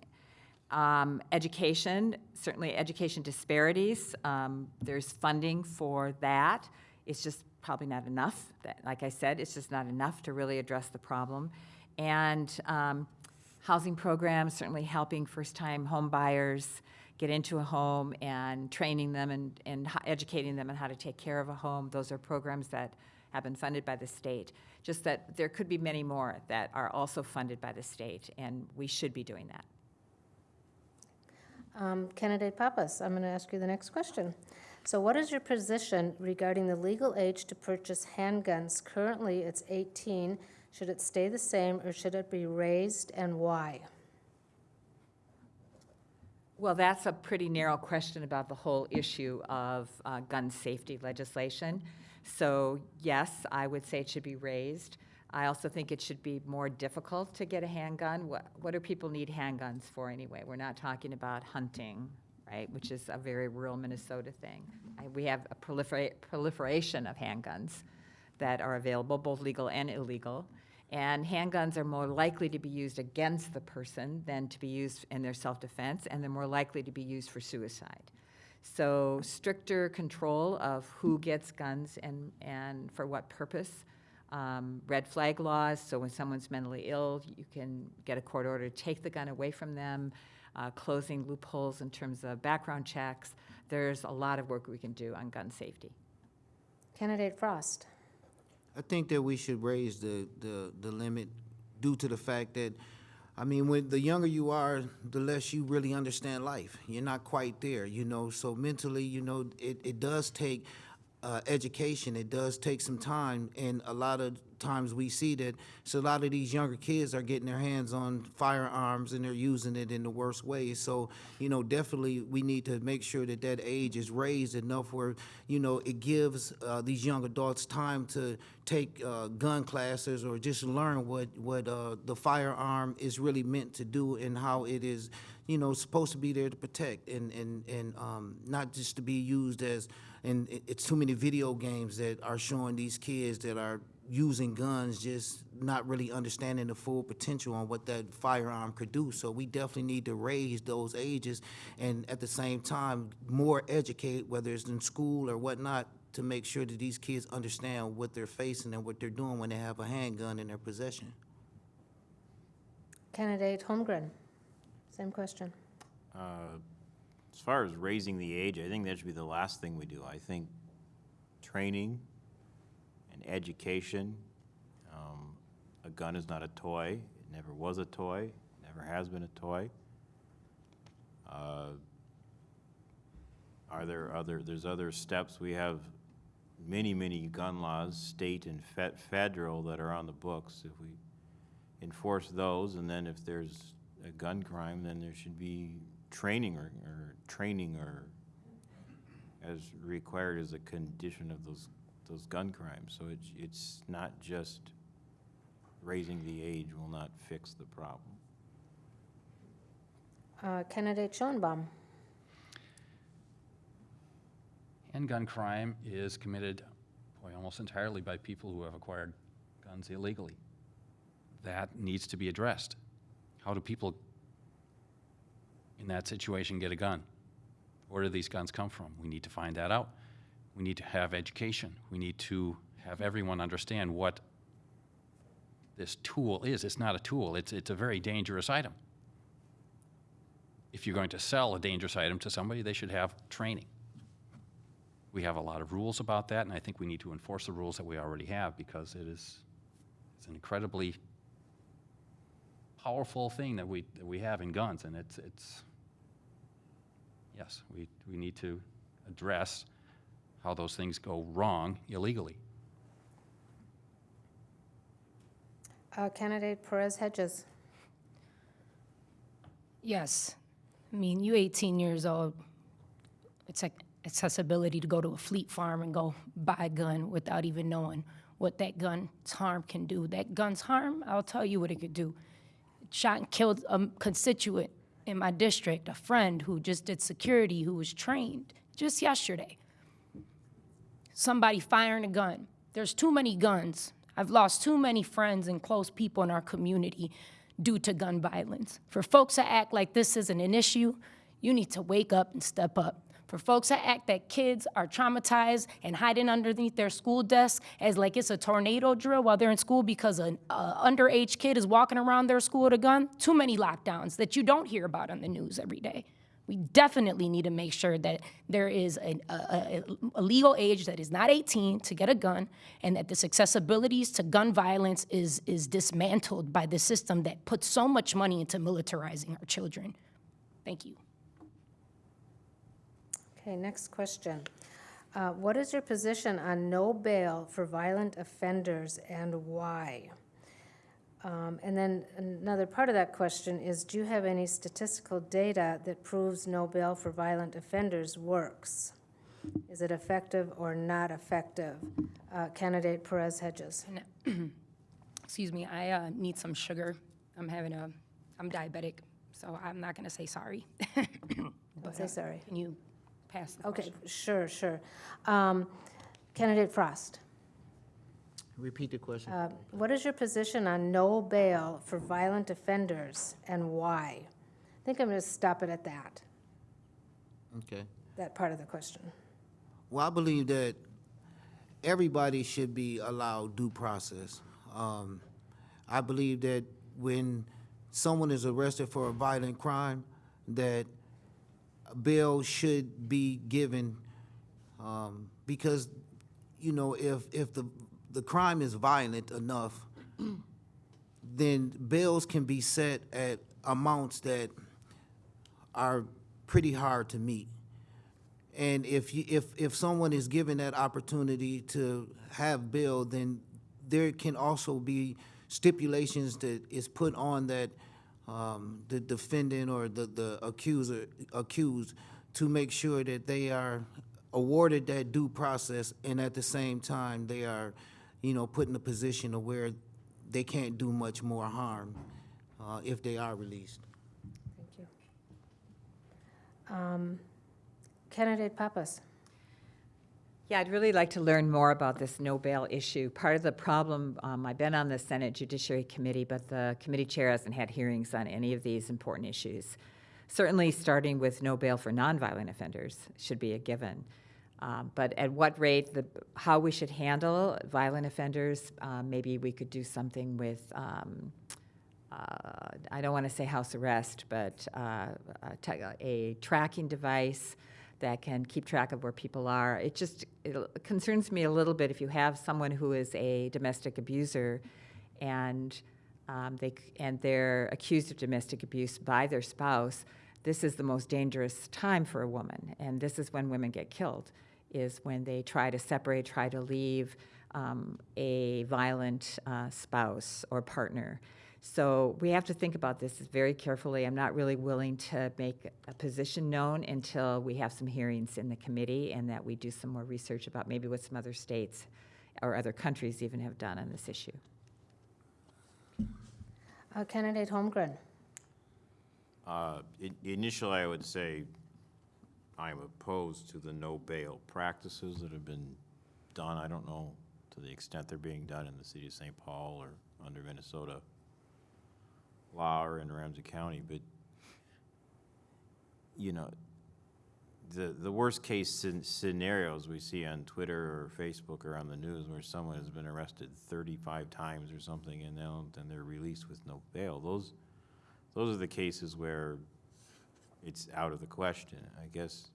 Um, education, certainly education disparities, um, there's funding for that. It's just probably not enough. That, like I said, it's just not enough to really address the problem. And um, housing programs, certainly helping first-time home buyers get into a home and training them and, and educating them on how to take care of a home. Those are programs that have been funded by the state. Just that there could be many more that are also funded by the state, and we should be doing that. Um, Candidate Pappas, I'm going to ask you the next question. So what is your position regarding the legal age to purchase handguns? Currently, it's 18. Should it stay the same, or should it be raised, and why? Well, that's a pretty narrow question about the whole issue of uh, gun safety legislation. So yes, I would say it should be raised. I also think it should be more difficult to get a handgun. What, what do people need handguns for anyway? We're not talking about hunting, right, which is a very rural Minnesota thing. I, we have a prolifera- proliferation of handguns that are available, both legal and illegal. And handguns are more likely to be used against the person than to be used in their self-defense, and they're more likely to be used for suicide. So stricter control of who gets guns and, and for what purpose. Um, red flag laws, so when someone's mentally ill, you can get a court order to take the gun away from them, uh, closing loopholes in terms of background checks. There's a lot of work we can do on gun safety. Candidate Frost. I think that we should raise the, the, the limit due to the fact that, I mean, when the younger you are, the less you really understand life. You're not quite there, you know, so mentally, you know, it, it does take uh, education, it does take some time, and a lot of times we see that, so a lot of these younger kids are getting their hands on firearms and they're using it in the worst ways. So, you know, definitely we need to make sure that that age is raised enough where, you know, it gives uh, these young adults time to take uh, gun classes or just learn what, what uh, the firearm is really meant to do and how it is, you know, supposed to be there to protect and, and, and um, not just to be used as, and it's too many video games that are showing these kids that are using guns, just not really understanding the full potential on what that firearm could do. So we definitely need to raise those ages and at the same time, more educate, whether it's in school or whatnot, to make sure that these kids understand what they're facing and what they're doing when they have a handgun in their possession. Candidate Holmgren. Same question. Uh, As far as raising the age, I think that should be the last thing we do. I think training and education, um, a gun is not a toy. It never was a toy, It never has been a toy. Uh, Are there other, there's other steps, we have many, many gun laws, state and fe- federal, that are on the books. If we enforce those, and then if there's a gun crime, then there should be training or, or training or as required as a condition of those, those gun crimes. So it's, it's not just raising the age will not fix the problem. Uh, Candidate Schoenbaum. Handgun crime is committed, boy, almost entirely by people who have acquired guns illegally. That needs to be addressed. How do people in that situation get a gun? Where do these guns come from? We need to find that out. We need to have education. We need to have everyone understand what this tool is. It's not a tool, it's, it's a very dangerous item. If you're going to sell a dangerous item to somebody, they should have training. We have a lot of rules about that, and I think we need to enforce the rules that we already have because it is, it's an incredibly powerful thing that we, that we have in guns, and it's, it's, yes, we, we need to address how those things go wrong illegally. Uh, Candidate Perez Hedges. Yes. I mean, you 18 years old, it's like accessibility to go to a fleet farm and go buy a gun without even knowing what that gun's harm can do. That gun's harm, I'll tell you what it could do. It shot and killed a constituent in my district, a friend who just did security, who was trained just yesterday. Somebody firing a gun. There's too many guns. I've lost too many friends and close people in our community due to gun violence. For folks to act like this isn't an issue, you need to wake up and step up. For folks to act that kids are traumatized and hiding underneath their school desk as like it's a tornado drill while they're in school because an uh, underage kid is walking around their school with a gun, too many lockdowns that you don't hear about on the news every day. We definitely need to make sure that there is a, a, a legal age that is not 18 to get a gun, and that this accessibilities to gun violence is, is dismantled by the system that puts so much money into militarizing our children. Thank you. Okay, next question. Uh, What is your position on no bail for violent offenders and why? Um, And then another part of that question is, do you have any statistical data that proves no bail for violent offenders works? Is it effective or not effective? Uh, Candidate Perez Hedges. Excuse me, I uh, need some sugar. I'm having a, I'm diabetic, so I'm not gonna say sorry. Don't say sorry. Can you pass the Okay, question? sure, sure. Um, Candidate Frost. Repeat the question. Uh, What is your position on no bail for violent offenders and why? I think I'm going to stop it at that, Okay. that part of the question. Well, I believe that everybody should be allowed due process. Um, I believe that when someone is arrested for a violent crime, that bail should be given, um, because, you know, if, if the, the crime is violent enough, then bails can be set at amounts that are pretty hard to meet. And if you, if, if someone is given that opportunity to have bail, then there can also be stipulations that is put on that, um, the defendant or the, the accuser, accused to make sure that they are awarded that due process and at the same time, they are, you know, put in a position of where they can't do much more harm, uh, if they are released. Thank you. Um, Candidate Pappas? Yeah, I'd really like to learn more about this no bail issue. Part of the problem, um, I've been on the Senate Judiciary Committee, but the committee chair hasn't had hearings on any of these important issues. Certainly, starting with no bail for nonviolent offenders should be a given. Um, But at what rate, the, how we should handle violent offenders, um, maybe we could do something with, um, uh, I don't want to say house arrest, but uh, a a tracking device that can keep track of where people are. It just it concerns me a little bit if you have someone who is a domestic abuser and um, they and they're accused of domestic abuse by their spouse, this is the most dangerous time for a woman. And this is when women get killed, is when they try to separate, try to leave um, a violent uh, spouse or partner. So we have to think about this very carefully. I'm not really willing to make a position known until we have some hearings in the committee and that we do some more research about maybe what some other states or other countries even have done on this issue. Uh, Candidate Holmgren? Uh, i- Initially, I would say I'm opposed to the no bail practices that have been done. I don't know to the extent they're being done in the city of St. Paul or under Minnesota law or in Ramsey County, but, you know, the, the worst-case scenarios we see on Twitter or Facebook or on the news where someone has been arrested thirty-five times or something and then, then they're released with no bail, those, those are the cases where it's out of the question. I guess,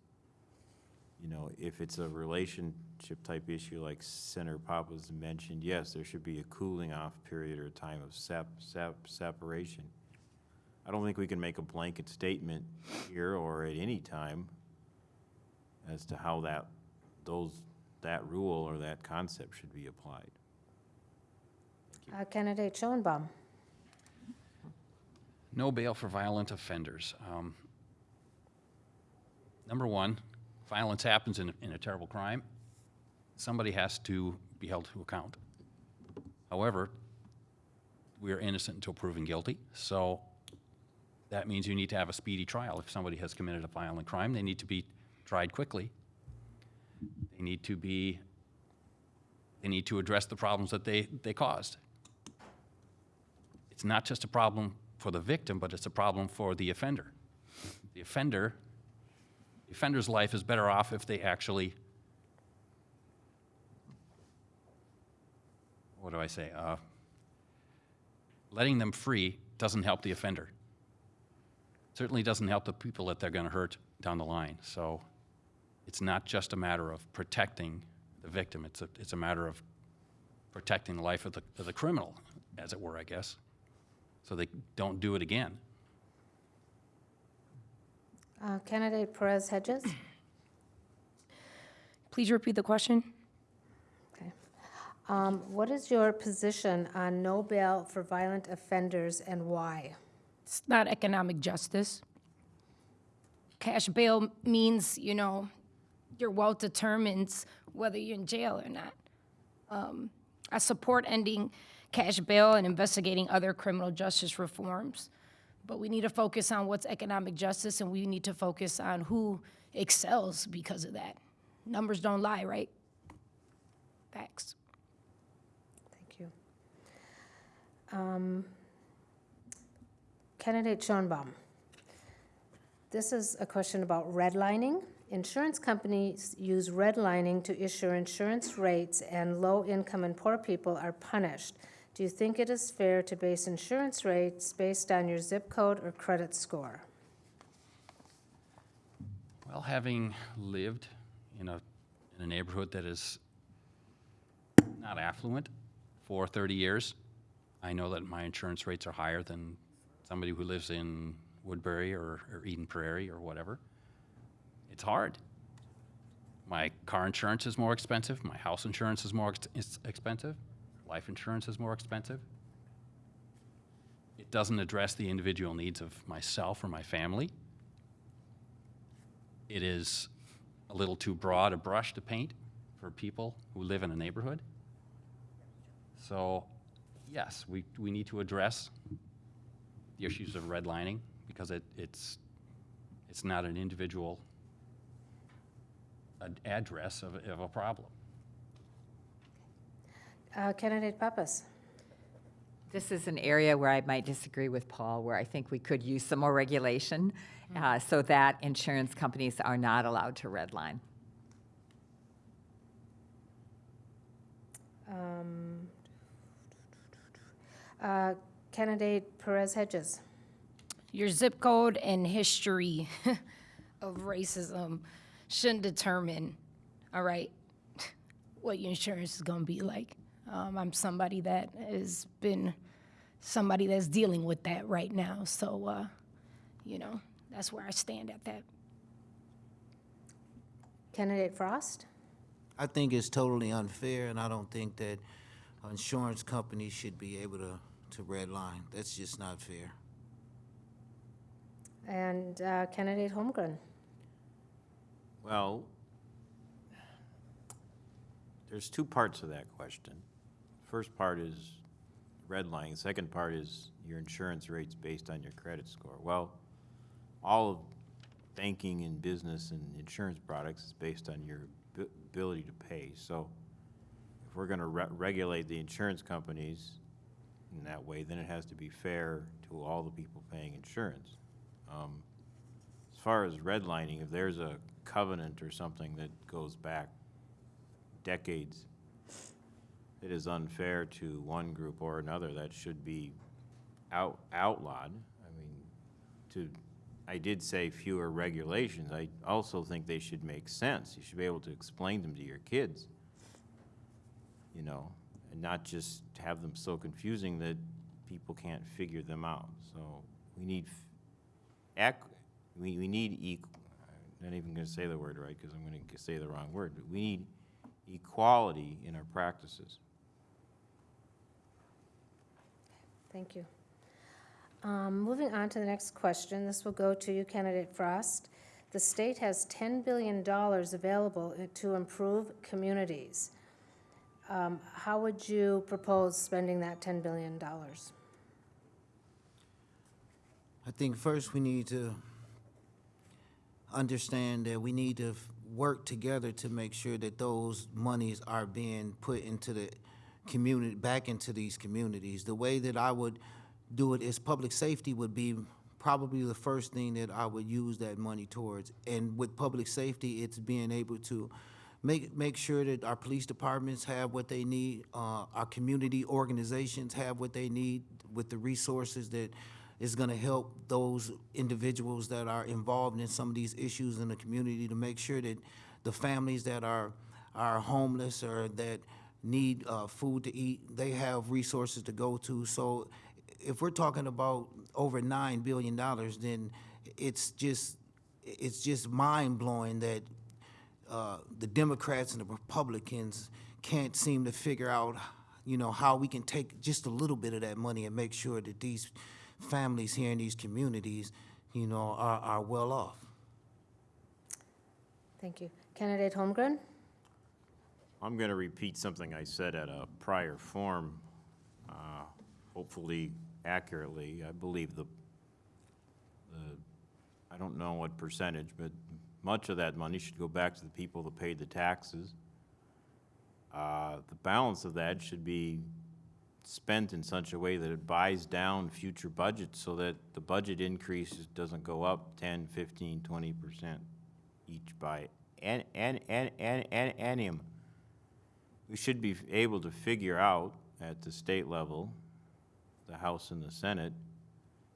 you know, if it's a relationship type issue like Senator Pappas mentioned, yes, there should be a cooling off period or a time of sep, sep, separation. I don't think we can make a blanket statement here or at any time as to how that, those, that rule or that concept should be applied. Uh, Candidate Schoenbaum? No bail for violent offenders. Um, Number one, violence happens in, in a terrible crime. Somebody has to be held to account. However, we are innocent until proven guilty, so that means you need to have a speedy trial. If somebody has committed a violent crime, they need to be tried quickly. They need to be, they need to address the problems that they, they caused it's not just a problem for the victim, but it's a problem for the offender. The offender, the offender's life is better off if they actually, what do I say? Uh, letting them free doesn't help the offender. Certainly doesn't help the people that they're going to hurt down the line. So it's not just a matter of protecting the victim. It's a, it's a matter of protecting the life of the, of the criminal, as it were, I guess so they don't do it again. Uh, Candidate Perez Hedges? Please repeat the question. Okay. Um, What is your position on no bail for violent offenders and why? It's not economic justice. Cash bail means, you know, your wealth determines whether you're in jail or not. Um, I support ending cash bail and investigating other criminal justice reforms, but we need to focus on what's economic justice and we need to focus on who excels because of that. Numbers don't lie, right? Facts. Thank you. Um, Candidate Schoenbaum. This is a question about redlining. Insurance companies use redlining to issue insurance rates, and low-income and poor people are punished. Do you think it is fair to base insurance rates based on your zip code or credit score? Well, having lived in a, in a neighborhood that is not affluent for 30 years, I know that my insurance rates are higher than somebody who lives in Woodbury or, or Eden Prairie or whatever. It's hard. My car insurance is more expensive, my house insurance is more ex- expensive, life insurance is more expensive. It doesn't address the individual needs of myself or my family it is a little too broad a brush to paint for people who live in a neighborhood. So, yes, we, we need to address the issues of redlining because it, it's, it's not an individual ad- address of, of a problem. Uh, Candidate Pappas. This is an area where I might disagree with Paul, where I think we could use some more regulation uh, so that insurance companies are not allowed to redline. Um, uh, Candidate Perez Hedges. Your zip code and history of racism shouldn't determine, all right, what your insurance is going to be like. Um, I'm somebody that has been somebody that's dealing with that right now. So, uh, you know, that's where I stand at that. Candidate Frost. I think it's totally unfair, and I don't think that insurance companies should be able to, to redline. That's just not fair. And uh, Candidate Holmgren. Well, there's two parts of that question. First part is redlining, The second part is your insurance rates based on your credit score. Well, all of banking and business and insurance products is based on your abi- ability to pay. So if we're gonna re- regulate the insurance companies in that way, then it has to be fair to all the people paying insurance. Um, As far as redlining, if there's a covenant or something that goes back decades, it is unfair to one group or another, that should be out, outlawed. I mean, to, I did say fewer regulations, I also think they should make sense. You should be able to explain them to your kids, you know, and not just have them so confusing that people can't figure them out. So we need we, we need eq, I'm not even gonna say the word right, because I'm gonna say the wrong word, but we need equality in our practices. Thank you. Um, Moving on to the next question, this will go to you, Candidate Frost. The state has $10 billion available to improve communities. Um, How would you propose spending that $10 billion? I think first we need to understand that we need to work together to make sure that those monies are being put into the community, back into these communities. The way that I would do it is public safety would be probably the first thing that I would use that money towards. And with public safety, it's being able to make, make sure that our police departments have what they need, uh, our community organizations have what they need with the resources that is gonna help those individuals that are involved in some of these issues in the community to make sure that the families that are, are homeless or that need, uh, food to eat, they have resources to go to. So if we're talking about over nine billion dollars, then it's just, it's just mind-blowing that uh, the Democrats and the Republicans can't seem to figure out, you know, how we can take just a little bit of that money and make sure that these families here in these communities, you know, are, are well off. Thank you. Candidate Holmgren? I'm going to repeat something I said at a prior forum, uh, hopefully accurately. I believe the, the, I don't know what percentage, but much of that money should go back to the people that paid the taxes. Uh, The balance of that should be spent in such a way that it buys down future budgets so that the budget increases doesn't go up 10, 15, 20% each by an, an, an, an, an, annum. We should be able to figure out at the state level, the House and the Senate,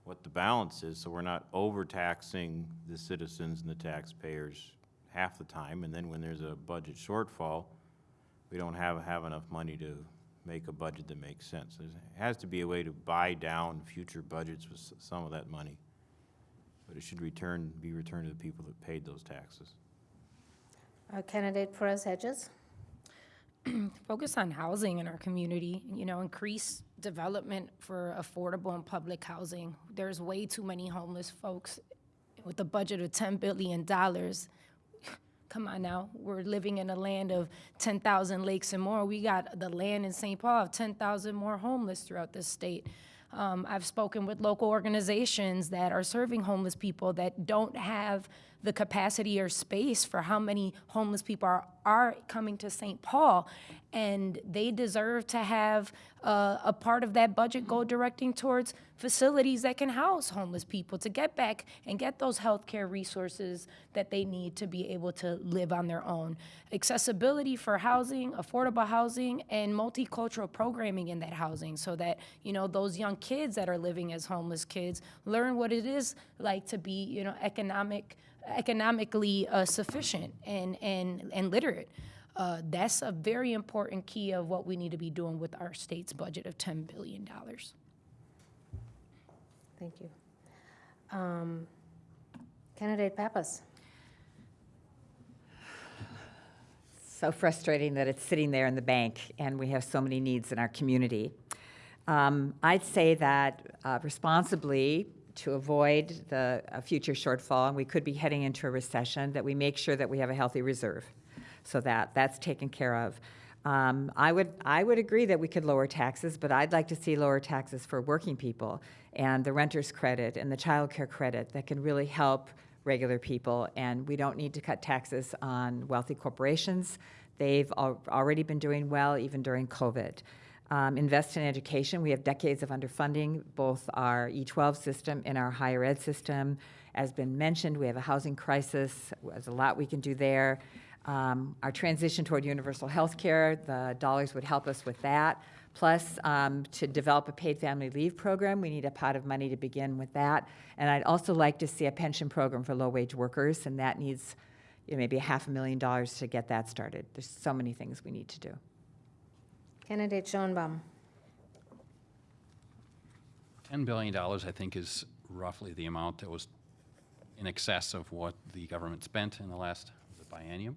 what the balance is, so we're not overtaxing the citizens and the taxpayers half the time, and then when there's a budget shortfall, we don't have, have enough money to make a budget that makes sense. There has to be a way to buy down future budgets with some of that money. But it should return, be returned to the people that paid those taxes. Uh, Candidate Perez Hedges? focus on housing in our community, you know, increase development for affordable and public housing. There's way too many homeless folks with a budget of $10 billion. Come on now, we're living in a land of 10,000 lakes and more. We got the land in St. Paul of 10,000 more homeless throughout this state. Um, I've spoken with local organizations that are serving homeless people that don't have the capacity or space for how many homeless people are, are coming to St. Paul. And they deserve to have uh, a part of that budget go directing towards facilities that can house homeless people to get back and get those healthcare resources that they need to be able to live on their own. Accessibility for housing, affordable housing, and multicultural programming in that housing so that, you know, those young kids that are living as homeless kids learn what it is like to be, you know, economic, economically uh, sufficient and, and, and literate. Uh, that's a very important key of what we need to be doing with our state's budget of $10 billion. Thank you. Um, Candidate Pappas? so frustrating that it's sitting there in the bank and we have so many needs in our community. Um, I'd say that uh, responsibly, to avoid the future shortfall, and we could be heading into a recession, that we make sure that we have a healthy reserve, so that that's taken care of. Um, I would I would agree that we could lower taxes, but I'd like to see lower taxes for working people and the renter's credit and the child care credit that can really help regular people, and we don't need to cut taxes on wealthy corporations. They've al- already been doing well, even during COVID. Um, invest in education. We have decades of underfunding, both our E12 system and our higher ed system. As been mentioned, we have a housing crisis. There's a lot we can do there. Um, our transition toward universal health care, the dollars would help us with that. Plus, um, to develop a paid family leave program, we need a pot of money to begin with that. And I'd also like to see a pension program for low-wage workers, and that needs you know, maybe a half a million dollars to get that started. There's so many things we need to do. Candidate Schoenbaum? $10 billion, I think, is roughly the amount that was in excess of what the government spent in the last was biennium.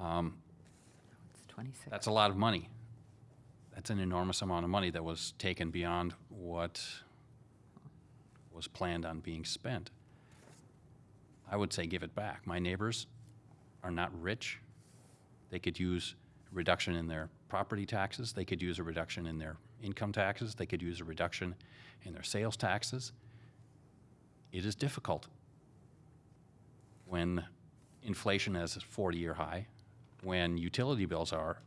Um, It's 26. That's a lot of money. That's an enormous amount of money that was taken beyond what was planned on being spent. I would say give it back. My neighbors are not rich. They could use a reduction in their property taxes. They could use a reduction in their income taxes. They could use a reduction in their sales taxes. It is difficult when inflation is at 40-year high, when utility bills are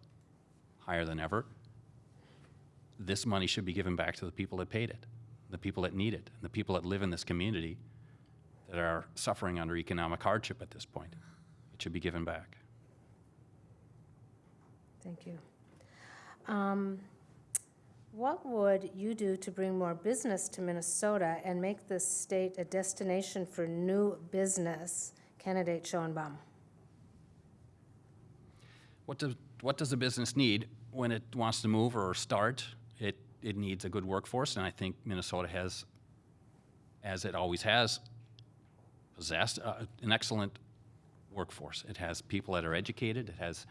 higher than ever, this money should be given back to the people that paid it, the people that need it, and the people that live in this community that are suffering under economic hardship at this point. It should be given back. Thank you. Um, What would you do to bring more business to Minnesota and make this state a destination for new business? Candidate Schoenbaum? What does, what does a business need when it wants to move or start? It, it needs a good workforce, and I think Minnesota has, as it always has, possessed uh, an excellent workforce. It has people that are educated, it has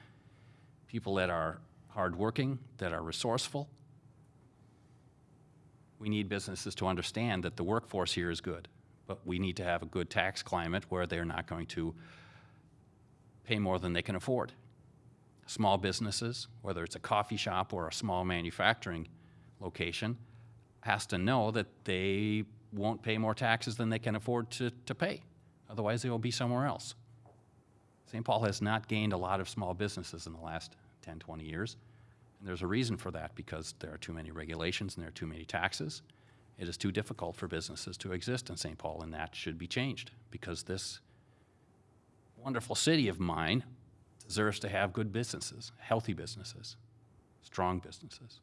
people that are hardworking, that are resourceful. We need businesses to understand that the workforce here is good, but we need to have a good tax climate where they're not going to pay more than they can afford small businesses, whether it's a coffee shop or a small manufacturing location, has to know that they won't pay more taxes than they can afford to, to pay. Otherwise, they will be somewhere else. St. Paul has not gained a lot of small businesses in the last 10, 20 years. And there's a reason for that, because there are too many regulations and there are too many taxes. It is too difficult for businesses to exist in St. Paul, and that should be changed, because this wonderful city of mine deserves to have good businesses, healthy businesses, strong businesses.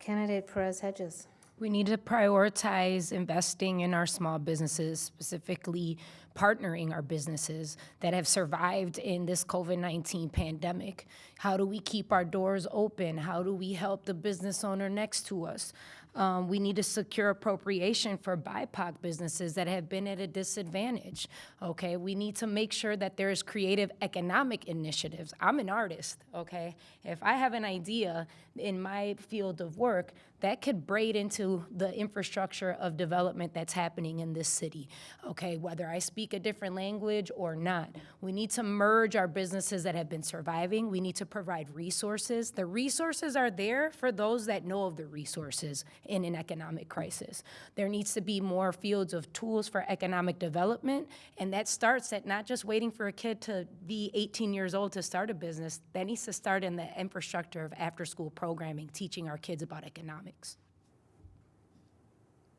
Candidate Perez Hedges. We need to prioritize investing in our small businesses, specifically partnering our businesses that have survived in this COVID 19 pandemic. How do we keep our doors open? How do we help the business owner next to us? Um, we need to secure appropriation for BIPOC businesses that have been at a disadvantage. Okay, we need to make sure that there's creative economic initiatives. I'm an artist. Okay, if I have an idea in my field of work that could braid into the infrastructure of development that's happening in this city. Okay, whether I speak a different language or not, we need to merge our businesses that have been surviving. We need to provide resources. The resources are there for those that know of the resources in an economic crisis. There needs to be more fields of tools for economic development, and that starts at not just waiting for a kid to be 18 years old to start a business. That needs to start in the infrastructure of after-school programming, teaching our kids about economics.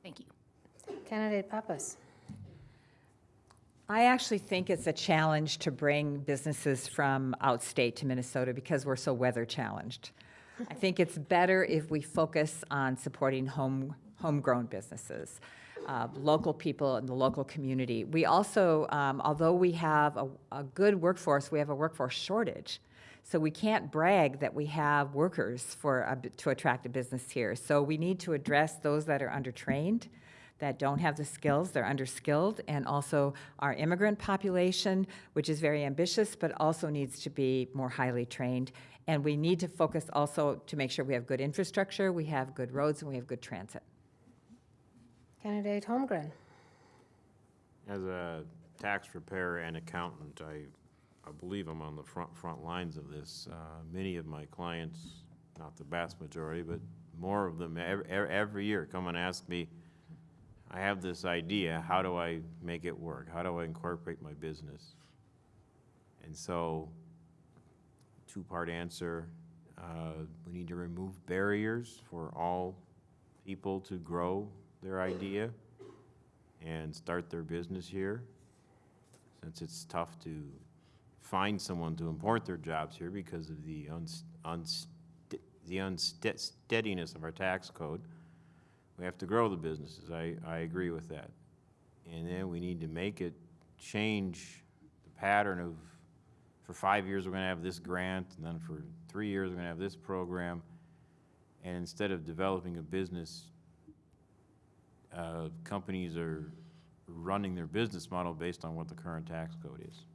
Thank you. Candidate Pappas. I actually think it's a challenge to bring businesses from outstate to Minnesota because we're so weather challenged. I think it's better if we focus on supporting home, homegrown businesses, uh, local people in the local community. We also, um, although we have a, a good workforce, we have a workforce shortage. So we can't brag that we have workers for a, b- to attract a business here. So we need to address those that are undertrained, that don't have the skills, they're underskilled, and also our immigrant population, which is very ambitious, but also needs to be more highly trained. And we need to focus also to make sure we have good infrastructure, we have good roads, and we have good transit. Candidate Holmgren. As a tax preparer and accountant, I, I believe I'm on the front, front lines of this. Uh, Many of my clients, not the vast majority, but more of them, every, every year come and ask me, I have this idea, how do I make it work? How do I incorporate my business? And so, two-part answer, uh, we need to remove barriers for all people to grow their idea and start their business here, since it's tough to find someone to import their jobs here because of the the unsteadiness of our tax code. We have to grow the businesses, I, I agree with that. And then we need to make it change the pattern of, for five years, we're gonna have this grant, and then for three years, we're gonna have this program. And instead of developing a business uh, companies are running their business model based on what the current tax code is.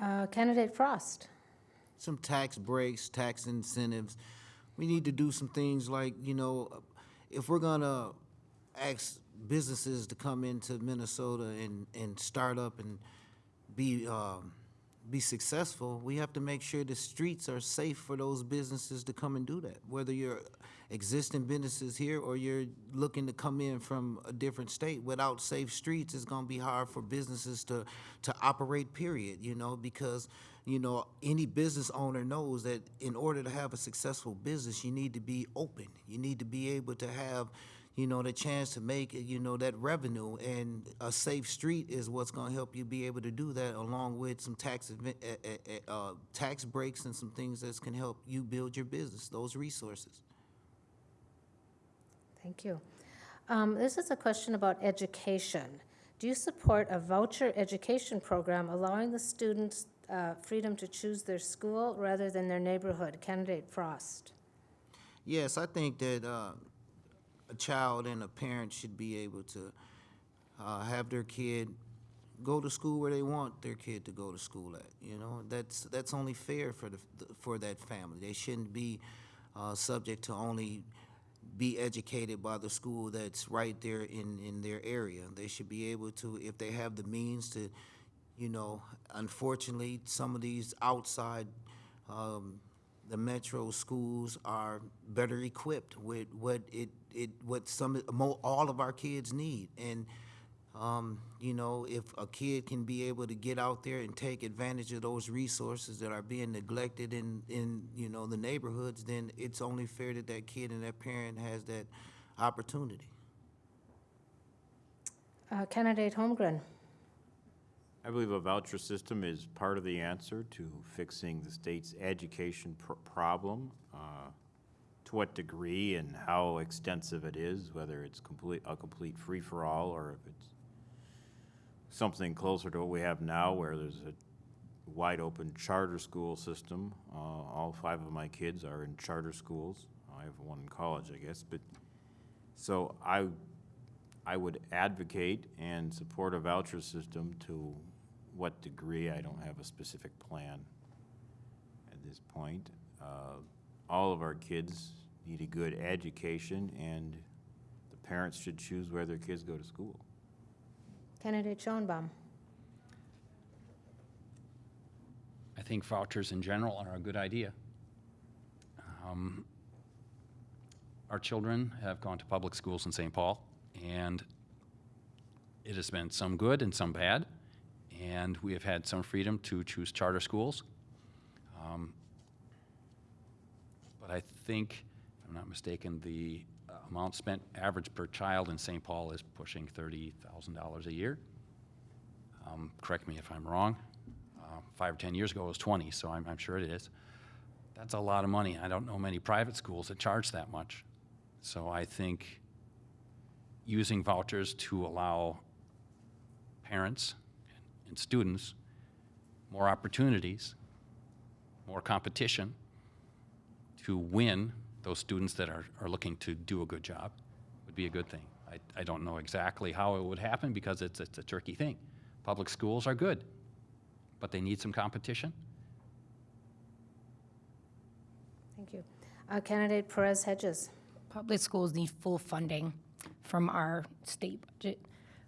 Uh, Candidate Frost. some tax breaks, tax incentives. We need to do some things like, you know, if we're gonna ask businesses to come into Minnesota and, and start up and be, um, be successful, we have to make sure the streets are safe for those businesses to come and do that. Whether you're existing businesses here or you're looking to come in from a different state, without safe streets, it's gonna be hard for businesses to, to operate, period, you know, because, you know, any business owner knows that in order to have a successful business, you need to be open. You need to be able to have, you know, the chance to make, you know, that revenue. And a safe street is what's gonna help you be able to do that, along with some tax, uh, uh, uh, tax breaks and some things that can help you build your business, those resources. Thank you. Um, This is a question about education. Do you support a voucher education program allowing the students uh, freedom to choose their school rather than their neighborhood? Candidate Frost. Yes, I think that uh, a child and a parent should be able to uh, have their kid go to school where they want their kid to go to school at. You know, that's that's only fair for the for that family. They shouldn't be uh, subject to only be educated by the school that's right there in in their area. They should be able to, if they have the means to, you know. Unfortunately, some of these outside. Um, the metro schools are better equipped with what it, it what some all of our kids need and Um, you know, if a kid can be able to get out there and take advantage of those resources that are being neglected in, in, you know, the neighborhoods, then it's only fair that that kid and that parent has that opportunity. Uh, Candidate Holmgren. I believe a voucher system is part of the answer to fixing the state's education pr- problem. Uh, To what degree and how extensive it is, whether it's complete, a complete free-for-all or if it's something closer to what we have now where there's a wide-open charter school system. Uh, All five of my kids are in charter schools. I have one in college, I guess, but, so I, I would advocate and support a voucher system to what degree, I don't have a specific plan at this point. Uh, All of our kids need a good education, and the parents should choose where their kids go to school. Candidate Schoenbaum. I think vouchers in general are a good idea. Um, Our children have gone to public schools in St. Paul, and it has been some good and some bad, and we have had some freedom to choose charter schools. Um, But I think, if I'm not mistaken, the uh, amount spent average per child in St. Paul is pushing $30,000 a year. Um, Correct me if I'm wrong. Uh, Five or 10 years ago, it was 20, so I'm, I'm sure it is. That's a lot of money. I don't know many private schools that charge that much. So I think using vouchers to allow parents and students more opportunities, more competition to win those students that are, are looking to do a good job would be a good thing. I, I don't know exactly how it would happen because it's, it's a tricky thing. Public schools are good, but they need some competition. Thank you. Uh, Candidate Perez Hedges. Public schools need full funding from our state budget.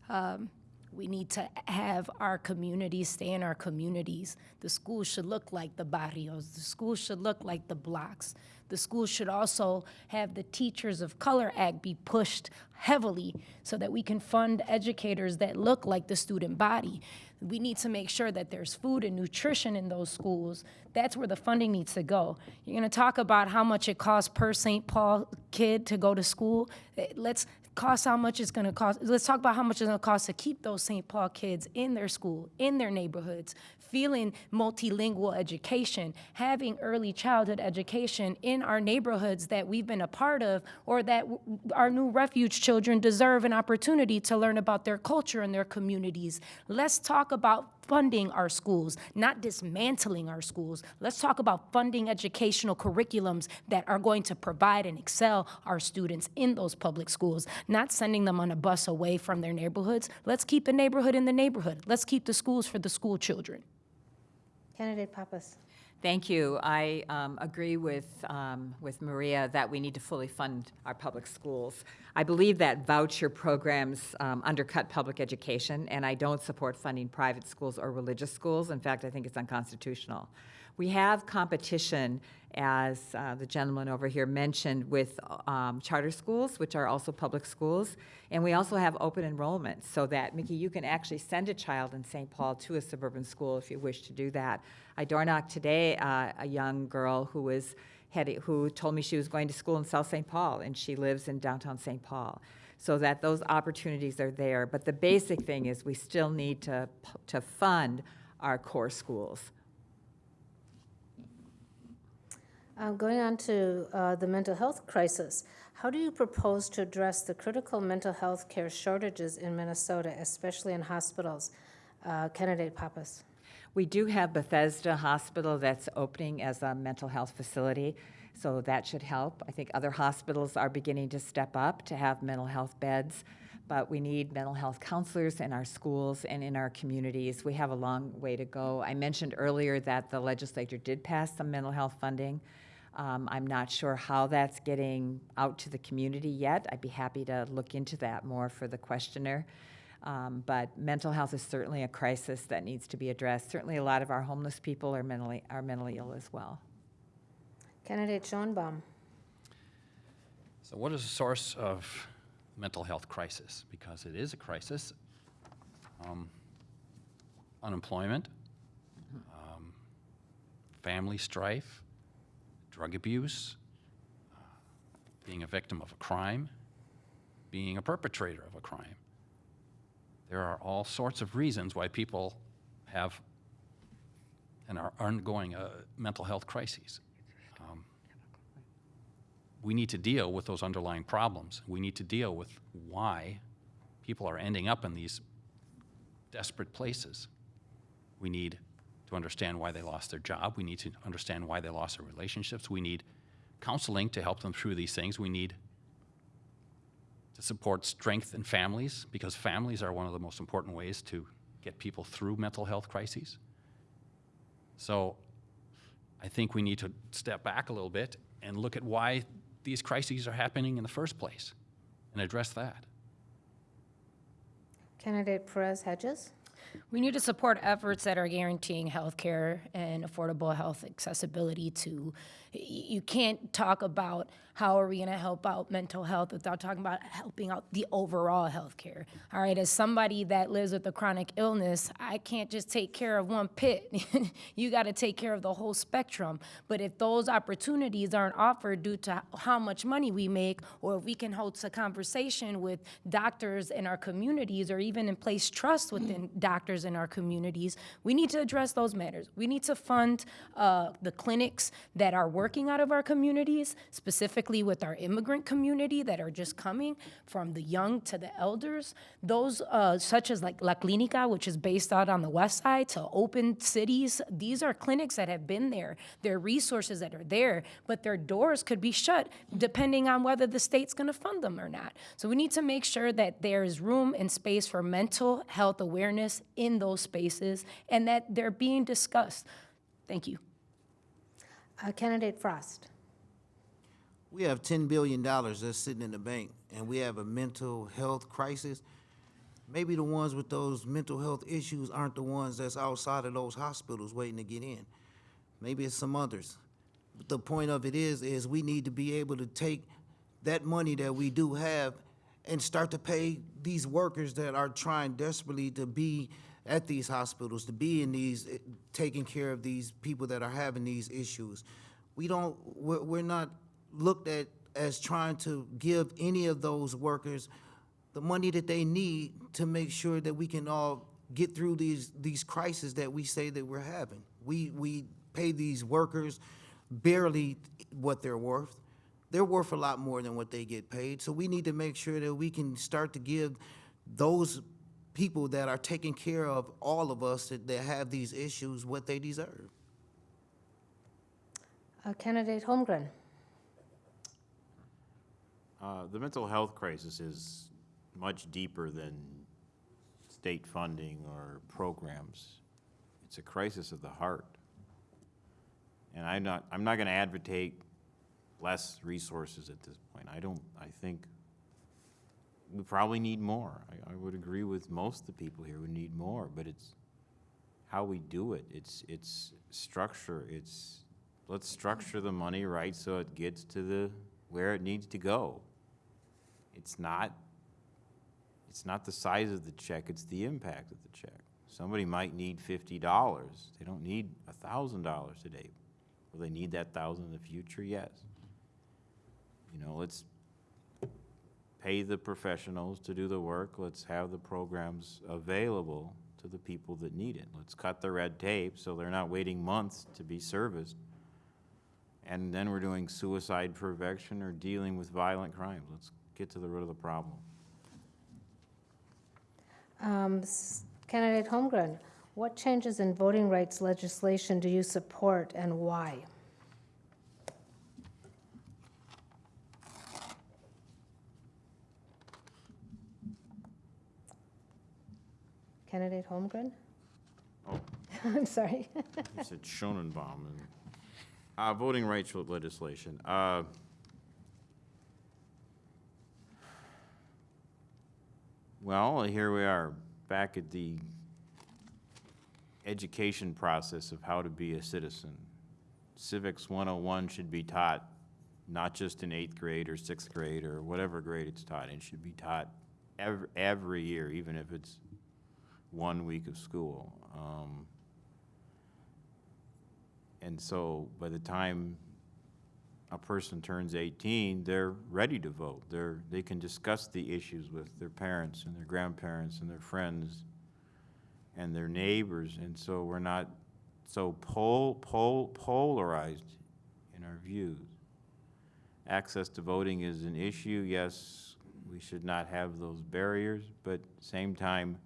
Um, We need to have our communities stay in our communities. The schools should look like the barrios. The schools should look like the blocks. The schools should also have the Teachers of Color Act be pushed heavily so that we can fund educators that look like the student body. We need to make sure that there's food and nutrition in those schools. That's where the funding needs to go. You're going to talk about how much it costs per St. Paul kid to go to school. Let's cost how much it's going to cost. Let's talk about how much it's going to cost to keep those St. Paul kids in their school, in their neighborhoods, feeling multilingual education, having early childhood education in our neighborhoods that we've been a part of, or that our new refuge children deserve an opportunity to learn about their culture and their communities. Let's talk about funding our schools, not dismantling our schools. Let's talk about funding educational curriculums that are going to provide and excel our students in those public schools, not sending them on a bus away from their neighborhoods. Let's keep the neighborhood in the neighborhood. Let's keep the schools for the school children. Candidate Pappas. Thank you. I um, agree with, um, with Maria that we need to fully fund our public schools. I believe that voucher programs um, undercut public education, and I don't support funding private schools or religious schools. In fact, I think it's unconstitutional. We have competition, as uh, the gentleman over here mentioned, with um, charter schools, which are also public schools, and we also have open enrollment, so that, Mickey, you can actually send a child in St. Paul to a suburban school if you wish to do that. I door knocked today uh, a young girl who was who told me she was going to school in South St. Paul, and she lives in downtown St. Paul. So that those opportunities are there. But the basic thing is we still need to, to fund our core schools. Uh, Going on to uh, the mental health crisis, how do you propose to address the critical mental health care shortages in Minnesota, especially in hospitals? Uh, Candidate Pappas. We do have Bethesda Hospital that's opening as a mental health facility, so that should help. I think other hospitals are beginning to step up to have mental health beds, but we need mental health counselors in our schools and in our communities. We have a long way to go. I mentioned earlier that the legislature did pass some mental health funding. Um, I'm not sure how that's getting out to the community yet. I'd be happy to look into that more for the questioner. Um, but mental health is certainly a crisis that needs to be addressed. Certainly, a lot of our homeless people are mentally are mentally ill as well. Candidate Schoenbaum. So what is the source of mental health crisis? Because it is a crisis. um, unemployment, um, family strife, drug abuse, being a victim of a crime, being a perpetrator of a crime. There are all sorts of reasons why people have and are undergoing uh, mental health crises. Um, we need to deal with those underlying problems. We need to deal with why people are ending up in these desperate places. We need understand why they lost their job. We need to understand why they lost their relationships. We need counseling to help them through these things. We need to support strength in families because families are one of the most important ways to get people through mental health crises. So I think we need to step back a little bit and look at why these crises are happening in the first place and address that. Candidate Perez Hedges? We need to support efforts that are guaranteeing health care and affordable health accessibility to, you can't talk about how are we going to help out mental health without talking about helping out the overall health care. All right, as somebody that lives with a chronic illness, I can't just take care of one pit. you got to take care of the whole spectrum. But if those opportunities aren't offered due to how much money we make, or if we can host a conversation with doctors in our communities, or even in place trust within doctors in our communities, we need to address those matters. We need to fund uh, the clinics that are working out of our communities, specifically with our immigrant community that are just coming, from the young to the elders. Those uh, such as like La Clinica, which is based out on the west side, to open cities. These are clinics that have been there. There are resources that are there, but their doors could be shut depending on whether the state's going to fund them or not. So we need to make sure that there is room and space for mental health awareness in those spaces and that they're being discussed. Thank you. Uh, Candidate Frost? We have ten billion dollars that's sitting in the bank, and we have a mental health crisis. Maybe the ones with those mental health issues aren't the ones that's outside of those hospitals waiting to get in. Maybe it's some others. But the point of it is, is we need to be able to take that money that we do have and start to pay these workers that are trying desperately to be at these hospitals, to be in these, eh, taking care of these people that are having these issues. We don't, we're not looked at as trying to give any of those workers the money that they need to make sure that we can all get through these, these crises that we say that we're having. We, we pay these workers barely what they're worth. They're worth a lot more than what they get paid. So we need to make sure that we can start to give those people that are taking care of all of us that, that have these issues what they deserve. Uh, Candidate Holmgren? Uh, The mental health crisis is much deeper than state funding or programs. It's a crisis of the heart. And I'm not, I'm not gonna advocate less resources at this point. I don't, I think we probably need more. I, I would agree with most of the people here, we need more, but it's how we do it. It's, it's structure, it's, let's structure the money right so it gets to the, where it needs to go. It's not, it's not the size of the check, it's the impact of the check. Somebody might need fifty dollars, they don't need a thousand dollars today. Will they need that thousand in the future? Yes. You know, let's pay the professionals to do the work, let's have the programs available to the people that need it. Let's cut the red tape so they're not waiting months to be serviced. And then we're doing suicide prevention or dealing with violent crimes. Let's get to the root of the problem. Um, Candidate Holmgren, what changes in voting rights legislation do you support and why? Candidate Holmgren? Oh. I'm sorry. You said Schonenbaum. and- Uh, voting rights legislation. Uh, Well, here we are, back at the education process of how to be a citizen. Civics 101 should be taught not just in eighth grade or sixth grade or whatever grade it's taught. It should be taught every, every year, even if it's one week of school. Um, And so by the time a person turns 18, they're ready to vote. They're, they can discuss the issues with their parents and their grandparents and their friends and their neighbors, and so we're not so pol, pol, polarized in our views. Access to voting is an issue, yes, we should not have those barriers, but same time,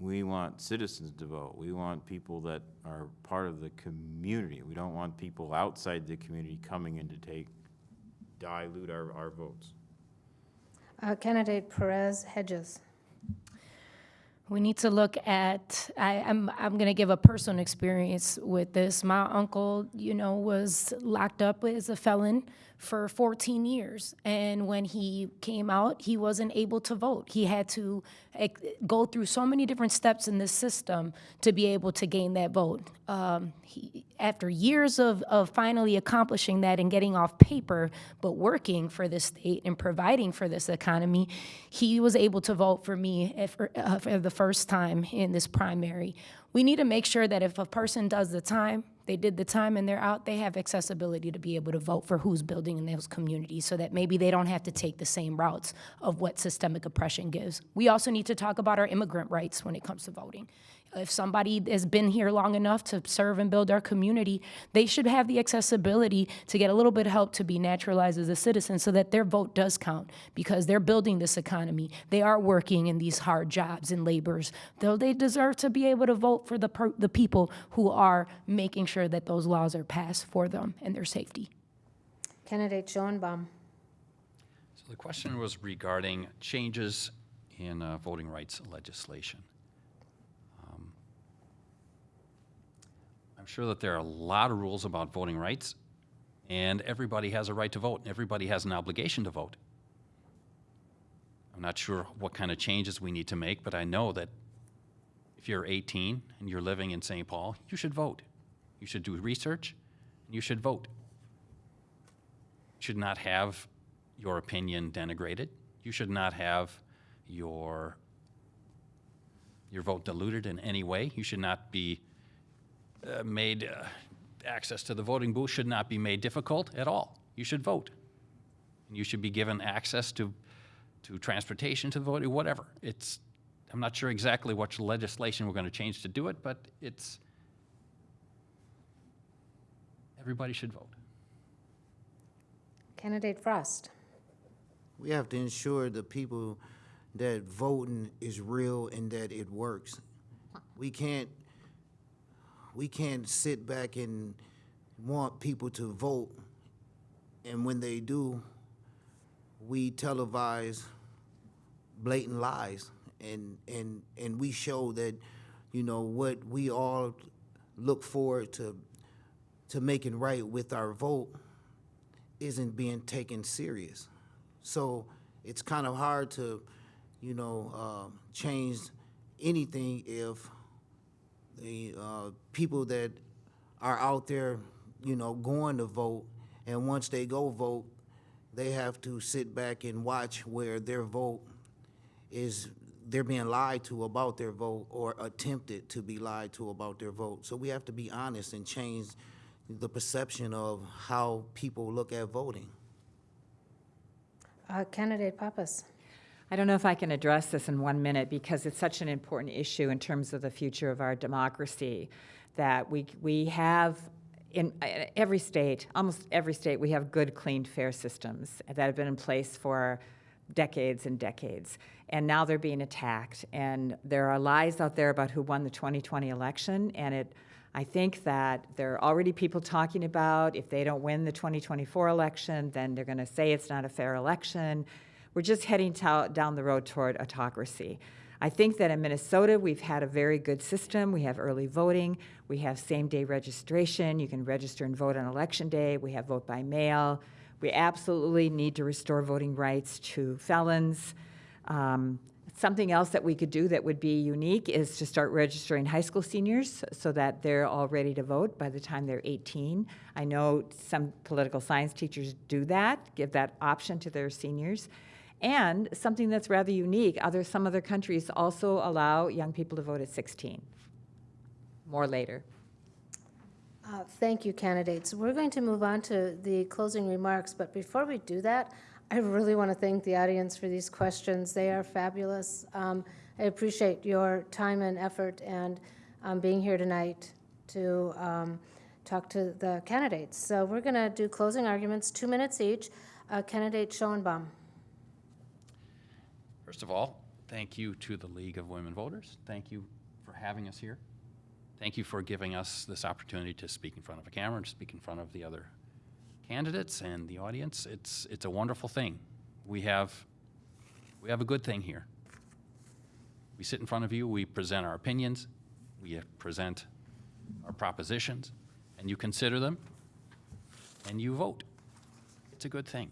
we want citizens to vote. We want people that are part of the community. We don't want people outside the community coming in to take, dilute our, our votes. Uh, Candidate Perez Hedges. We need to look at, I, I'm, I'm gonna give a personal experience with this. My uncle, you know, was locked up as a felon for 14 years. And when he came out, he wasn't able to vote. He had to go through so many different steps in the system to be able to gain that vote. Um, he, after years of, of finally accomplishing that and getting off paper, but working for the state and providing for this economy, he was able to vote for me for, uh, for the first time in this primary. We need to make sure that if a person does the time, they did the time and they're out, they have accessibility to be able to vote for who's building in those communities so that maybe they don't have to take the same routes of what systemic oppression gives. We also need to talk about our immigrant rights when it comes to voting. If somebody has been here long enough to serve and build our community, they should have the accessibility to get a little bit of help to be naturalized as a citizen so that their vote does count because they're building this economy. They are working in these hard jobs and labors. Though they deserve to be able to vote for the, per- the people who are making sure that those laws are passed for them and their safety. Candidate Schoenbaum. So the question was regarding changes in uh, voting rights legislation. Um, I'm sure that there are a lot of rules about voting rights, and everybody has a right to vote, and everybody has an obligation to vote. I'm not sure what kind of changes we need to make, but I know that if you're 18 and you're living in St. Paul, you should vote. You should do research, and you should vote You should not have your opinion denigrated. You should not have your, your vote diluted in any way. You should not be uh, made, uh, access to the voting booth should not be made difficult at all. You should vote. And you should be given access to, to transportation to the voting, whatever. It's, I'm not sure exactly what legislation we're going to change to do it, but it's, everybody should vote. Candidate Frost. We have to ensure the people that voting is real and that it works. We can't, we can't sit back and want people to vote, and when they do, we televise blatant lies, and, and, and we show that, you know, what we all look forward to, to making right with our vote isn't being taken serious. So it's kind of hard to, you know, uh, change anything if the uh, people that are out there, you know, going to vote, and once they go vote, they have to sit back and watch where their vote is, they're being lied to about their vote or attempted to be lied to about their vote. So we have to be honest and change the perception of how people look at voting. Uh, Candidate Pappas. I don't know if I can address this in one minute because it's such an important issue in terms of the future of our democracy that we, we have in uh, every state, almost every state, we have good, clean, fair systems that have been in place for decades and decades. And now they're being attacked. And there are lies out there about who won the 2020 election. And it, I think that there are already people talking about if they don't win the 2024 election, then they're going to say it's not a fair election. We're just heading down the road toward autocracy. I think that in Minnesota, we've had a very good system. We have early voting. We have same-day registration. You can register and vote on election day. We have vote by mail. We absolutely need to restore voting rights to felons. Um, something else that we could do that would be unique is to start registering high school seniors so that they're all ready to vote by the time they're 18. I know some political science teachers do that, give that option to their seniors. And something that's rather unique, other, some other countries also allow young people to vote at 16. More later. Uh, Thank you, candidates. We're going to move on to the closing remarks, but before we do that, I really want to thank the audience for these questions. They are fabulous. Um, I appreciate your time and effort and um, being here tonight to um, talk to the candidates. So we're going to do closing arguments, two minutes each. Uh, Candidate Schoenbaum. First of all, thank you to the League of Women Voters. Thank you for having us here. Thank you for giving us this opportunity to speak in front of a camera and speak in front of the other candidates and the audience. It's, it's a wonderful thing. We have, we have a good thing here. We sit in front of you, we present our opinions, we present our propositions, and you consider them, and you vote. It's a good thing.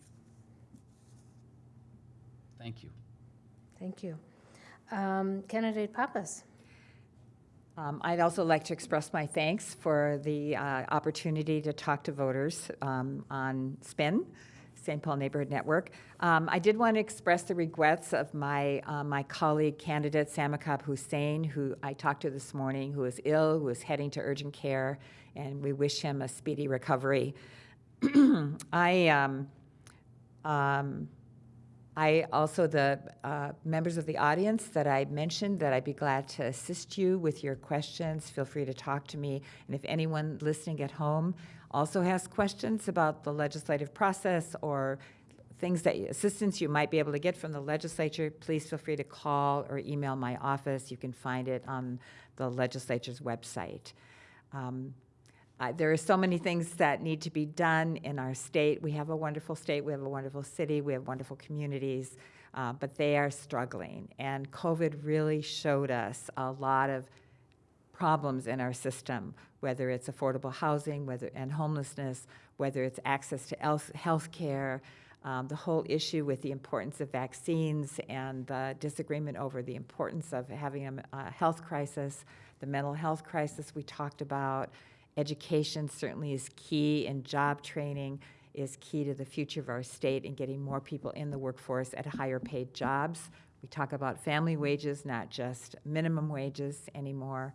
Thank you. Thank you. Um, Candidate Pappas. Um, I'd also like to express my thanks for the uh, opportunity to talk to voters um, on SPNN, St. Paul Neighborhood Network. Um, I did want to express the regrets of my, uh, my colleague candidate, Samakab Hussein, who I talked to this morning, who is ill, who is heading to urgent care, and we wish him a speedy recovery. I, um, um, I also, the uh, members of the audience that I mentioned, that I'd be glad to assist you with your questions. Feel free to talk to me. And if anyone listening at home also has questions about the legislative process or things that, assistance you might be able to get from the legislature, please feel free to call or email my office. You can find it on the legislature's website. Um, uh, there are so many things that need to be done in our state. We have a wonderful state, we have a wonderful city, we have wonderful communities, uh, but they are struggling. And COVID really showed us a lot of problems in our system, whether it's affordable housing, whether and homelessness, whether it's access to health care, um, the whole issue with the importance of vaccines and the disagreement over the importance of having a, a health crisis, the mental health crisis we talked about, Education certainly is key, and job training is key to the future of our state and getting more people in the workforce at higher paid jobs. We talk about family wages, not just minimum wages anymore.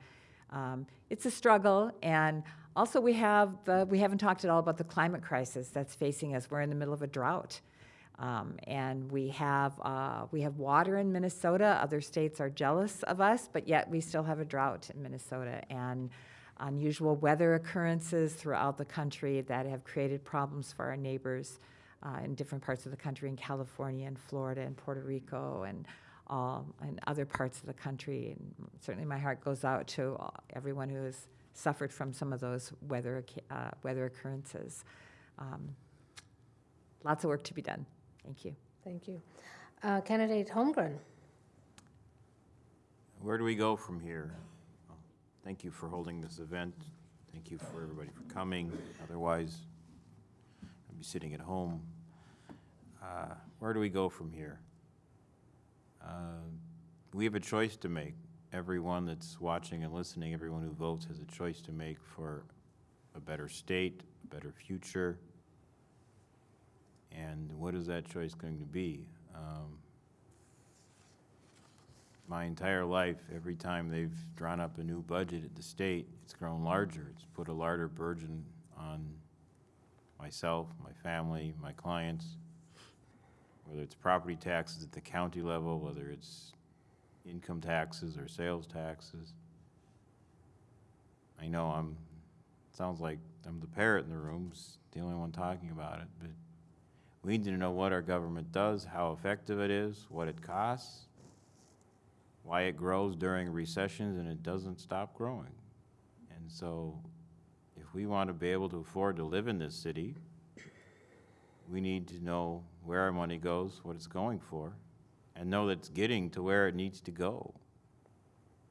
Um, it's a struggle, and also we have the, we haven't talked at all about the climate crisis that's facing us. We're in the middle of a drought. Um, and we have, uh, we have water in Minnesota. Other states are jealous of us, but yet we still have a drought in Minnesota. And unusual weather occurrences throughout the country that have created problems for our neighbors uh, in different parts of the country, in California and Florida and Puerto Rico and all, and other parts of the country. And certainly my heart goes out to everyone who has suffered from some of those weather, uh, weather occurrences. Um, lots of work to be done. Thank you. Thank you. Uh, Candidate Holmgren. Where do we go from here? Thank you for holding this event. Thank you for everybody for coming. Otherwise, I'd be sitting at home. Uh, Where do we go from here? Uh, We have a choice to make. Everyone that's watching and listening, everyone who votes has a choice to make for a better state, a better future. And what is that choice going to be? Um, my entire life, every time they've drawn up a new budget at the state, it's grown larger. It's put a larger burden on myself, my family, my clients, whether it's property taxes at the county level, whether it's income taxes or sales taxes. I know I'm, sounds like I'm the parrot in the room, the only one talking about it, but we need to know what our government does, how effective it is, what it costs, why it grows during recessions and it doesn't stop growing. And so if we want to be able to afford to live in this city, we need to know where our money goes, what it's going for, and know that it's getting to where it needs to go.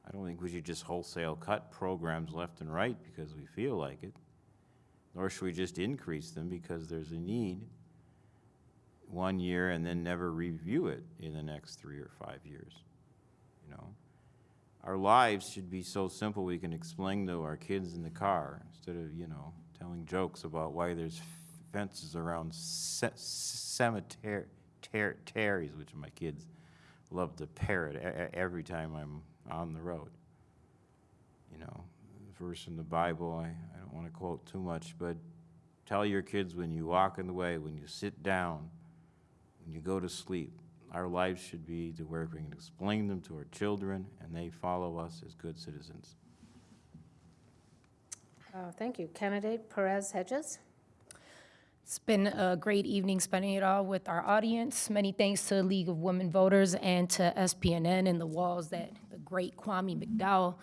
I don't think we should just wholesale cut programs left and right because we feel like it, nor should we just increase them because there's a need one year and then never review it in the next three or five years know. Our lives should be so simple we can explain to our kids in the car instead of, you know, telling jokes about why there's fences around ce cemetery, which my kids love to parrot every time I'm on the road. You know, verse in the Bible, I, I don't want to quote too much, but tell your kids when you walk in the way, when you sit down, when you go to sleep, our lives should be to where we can explain them to our children and they follow us as good citizens. Uh, Thank you. Candidate Perez Hedges? It's been a great evening spending it all with our audience. Many thanks to the League of Women Voters and to SPNN and the walls that the great Kwame McDowell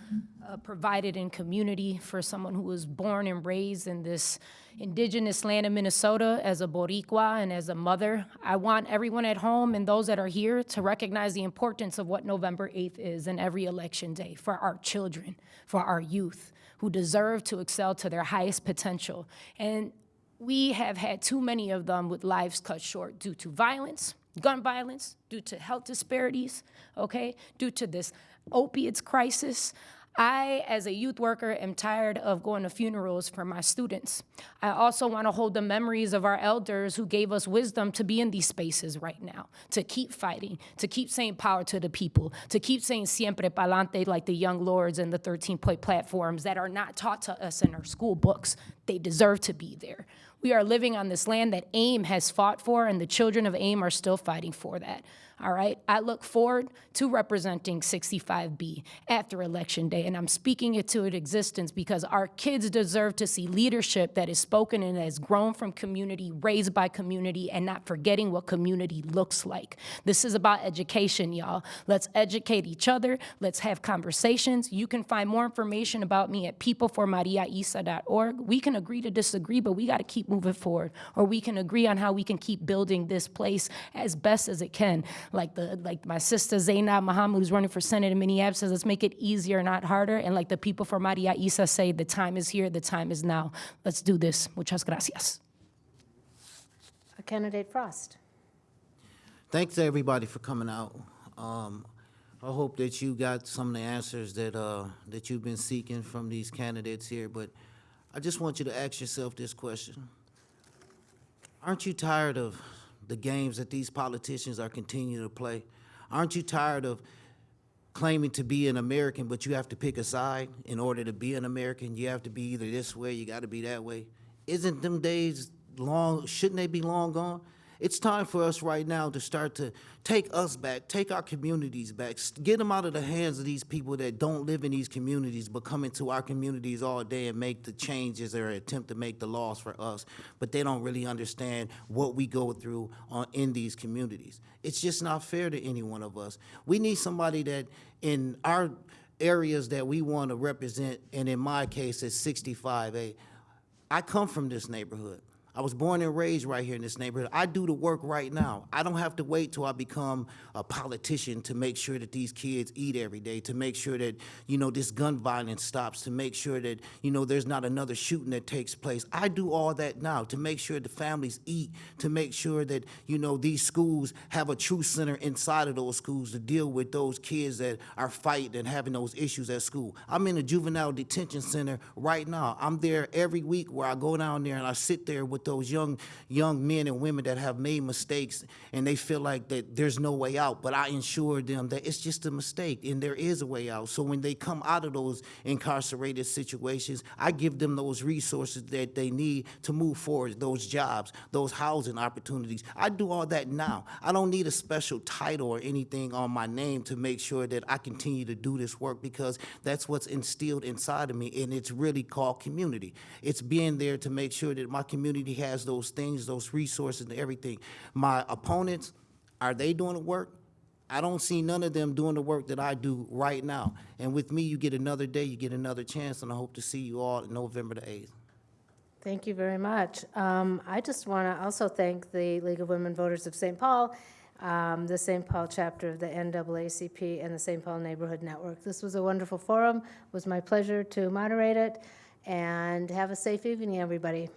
uh, provided in community for someone who was born and raised in this indigenous land of Minnesota as a Boricua and as a mother. I want everyone at home and those that are here to recognize the importance of what November 8th is and every election day for our children, for our youth who deserve to excel to their highest potential. And we have had too many of them with lives cut short due to violence, gun violence, due to health disparities, okay, due to this opiates crisis. I, as a youth worker, am tired of going to funerals for my students. I also want to hold the memories of our elders who gave us wisdom to be in these spaces right now, to keep fighting, to keep saying power to the people, to keep saying siempre pa'lante like the young lords and the 13-point platforms that are not taught to us in our school books. They deserve to be there. We are living on this land that AIM has fought for, and the children of AIM are still fighting for that. All right? I look forward to representing 65B after Election Day, and I'm speaking it to existence because our kids deserve to see leadership that is spoken and has grown from community, raised by community, and not forgetting what community looks like. This is about education, y'all. Let's educate each other. Let's have conversations. You can find more information about me at peopleformariaisa.org. We can agree to disagree, but we got to keep moving forward. Or we can agree on how we can keep building this place as best as it can. Like the like my sister Zaynab Mohamed, who's running for Senate in Minneapolis, says, let's make it easier, not harder. And like the people for Maria Isa say, the time is here, the time is now. Let's do this. Muchas gracias. Uh, Candidate Frost? Thanks to everybody for coming out. Um, I hope that you got some of the answers that, uh, that you've been seeking from these candidates here, but I just want you to ask yourself this question. Aren't you tired of the games that these politicians are continuing to play? Aren't you tired of claiming to be an American, but you have to pick a side in order to be an American? You have to be either this way, you gotta be that way. Isn't them days long, shouldn't they be long gone? It's time for us right now to start to take us back, take our communities back, get them out of the hands of these people that don't live in these communities but come into our communities all day and make the changes or attempt to make the laws for us, but they don't really understand what we go through on, in these communities. It's just not fair to any one of us. We need somebody that in our areas that we want to represent, and in my case, it's 65A. I come from this neighborhood. I was born and raised right here in this neighborhood. I do the work right now. I don't have to wait till I become a politician to make sure that these kids eat every day, to make sure that, you know, this gun violence stops, to make sure that, you know, there's not another shooting that takes place. I do all that now to make sure the families eat, to make sure that, you know, these schools have a true center inside of those schools to deal with those kids that are fighting and having those issues at school. I'm in a juvenile detention center right now. I'm there every week where I go down there and I sit there with those young young men and women that have made mistakes and they feel like that there's no way out. But I ensure them that it's just a mistake and there is a way out. So when they come out of those incarcerated situations, I give them those resources that they need to move forward, those jobs, those housing opportunities. I do all that now. I don't need a special title or anything on my name to make sure that I continue to do this work because that's what's instilled inside of me and it's really called community. It's being there to make sure that my community has those things, those resources and everything. My opponents, are they doing the work? I don't see none of them doing the work that I do right now. And with me, you get another day, you get another chance, and I hope to see you all November the 8th. Thank you very much. Um, I just want to also thank the League of Women Voters of St. Paul, um, the St. Paul chapter of the NAACP, and the St. Paul Neighborhood Network. This was a wonderful forum. It was my pleasure to moderate it, and have a safe evening, everybody.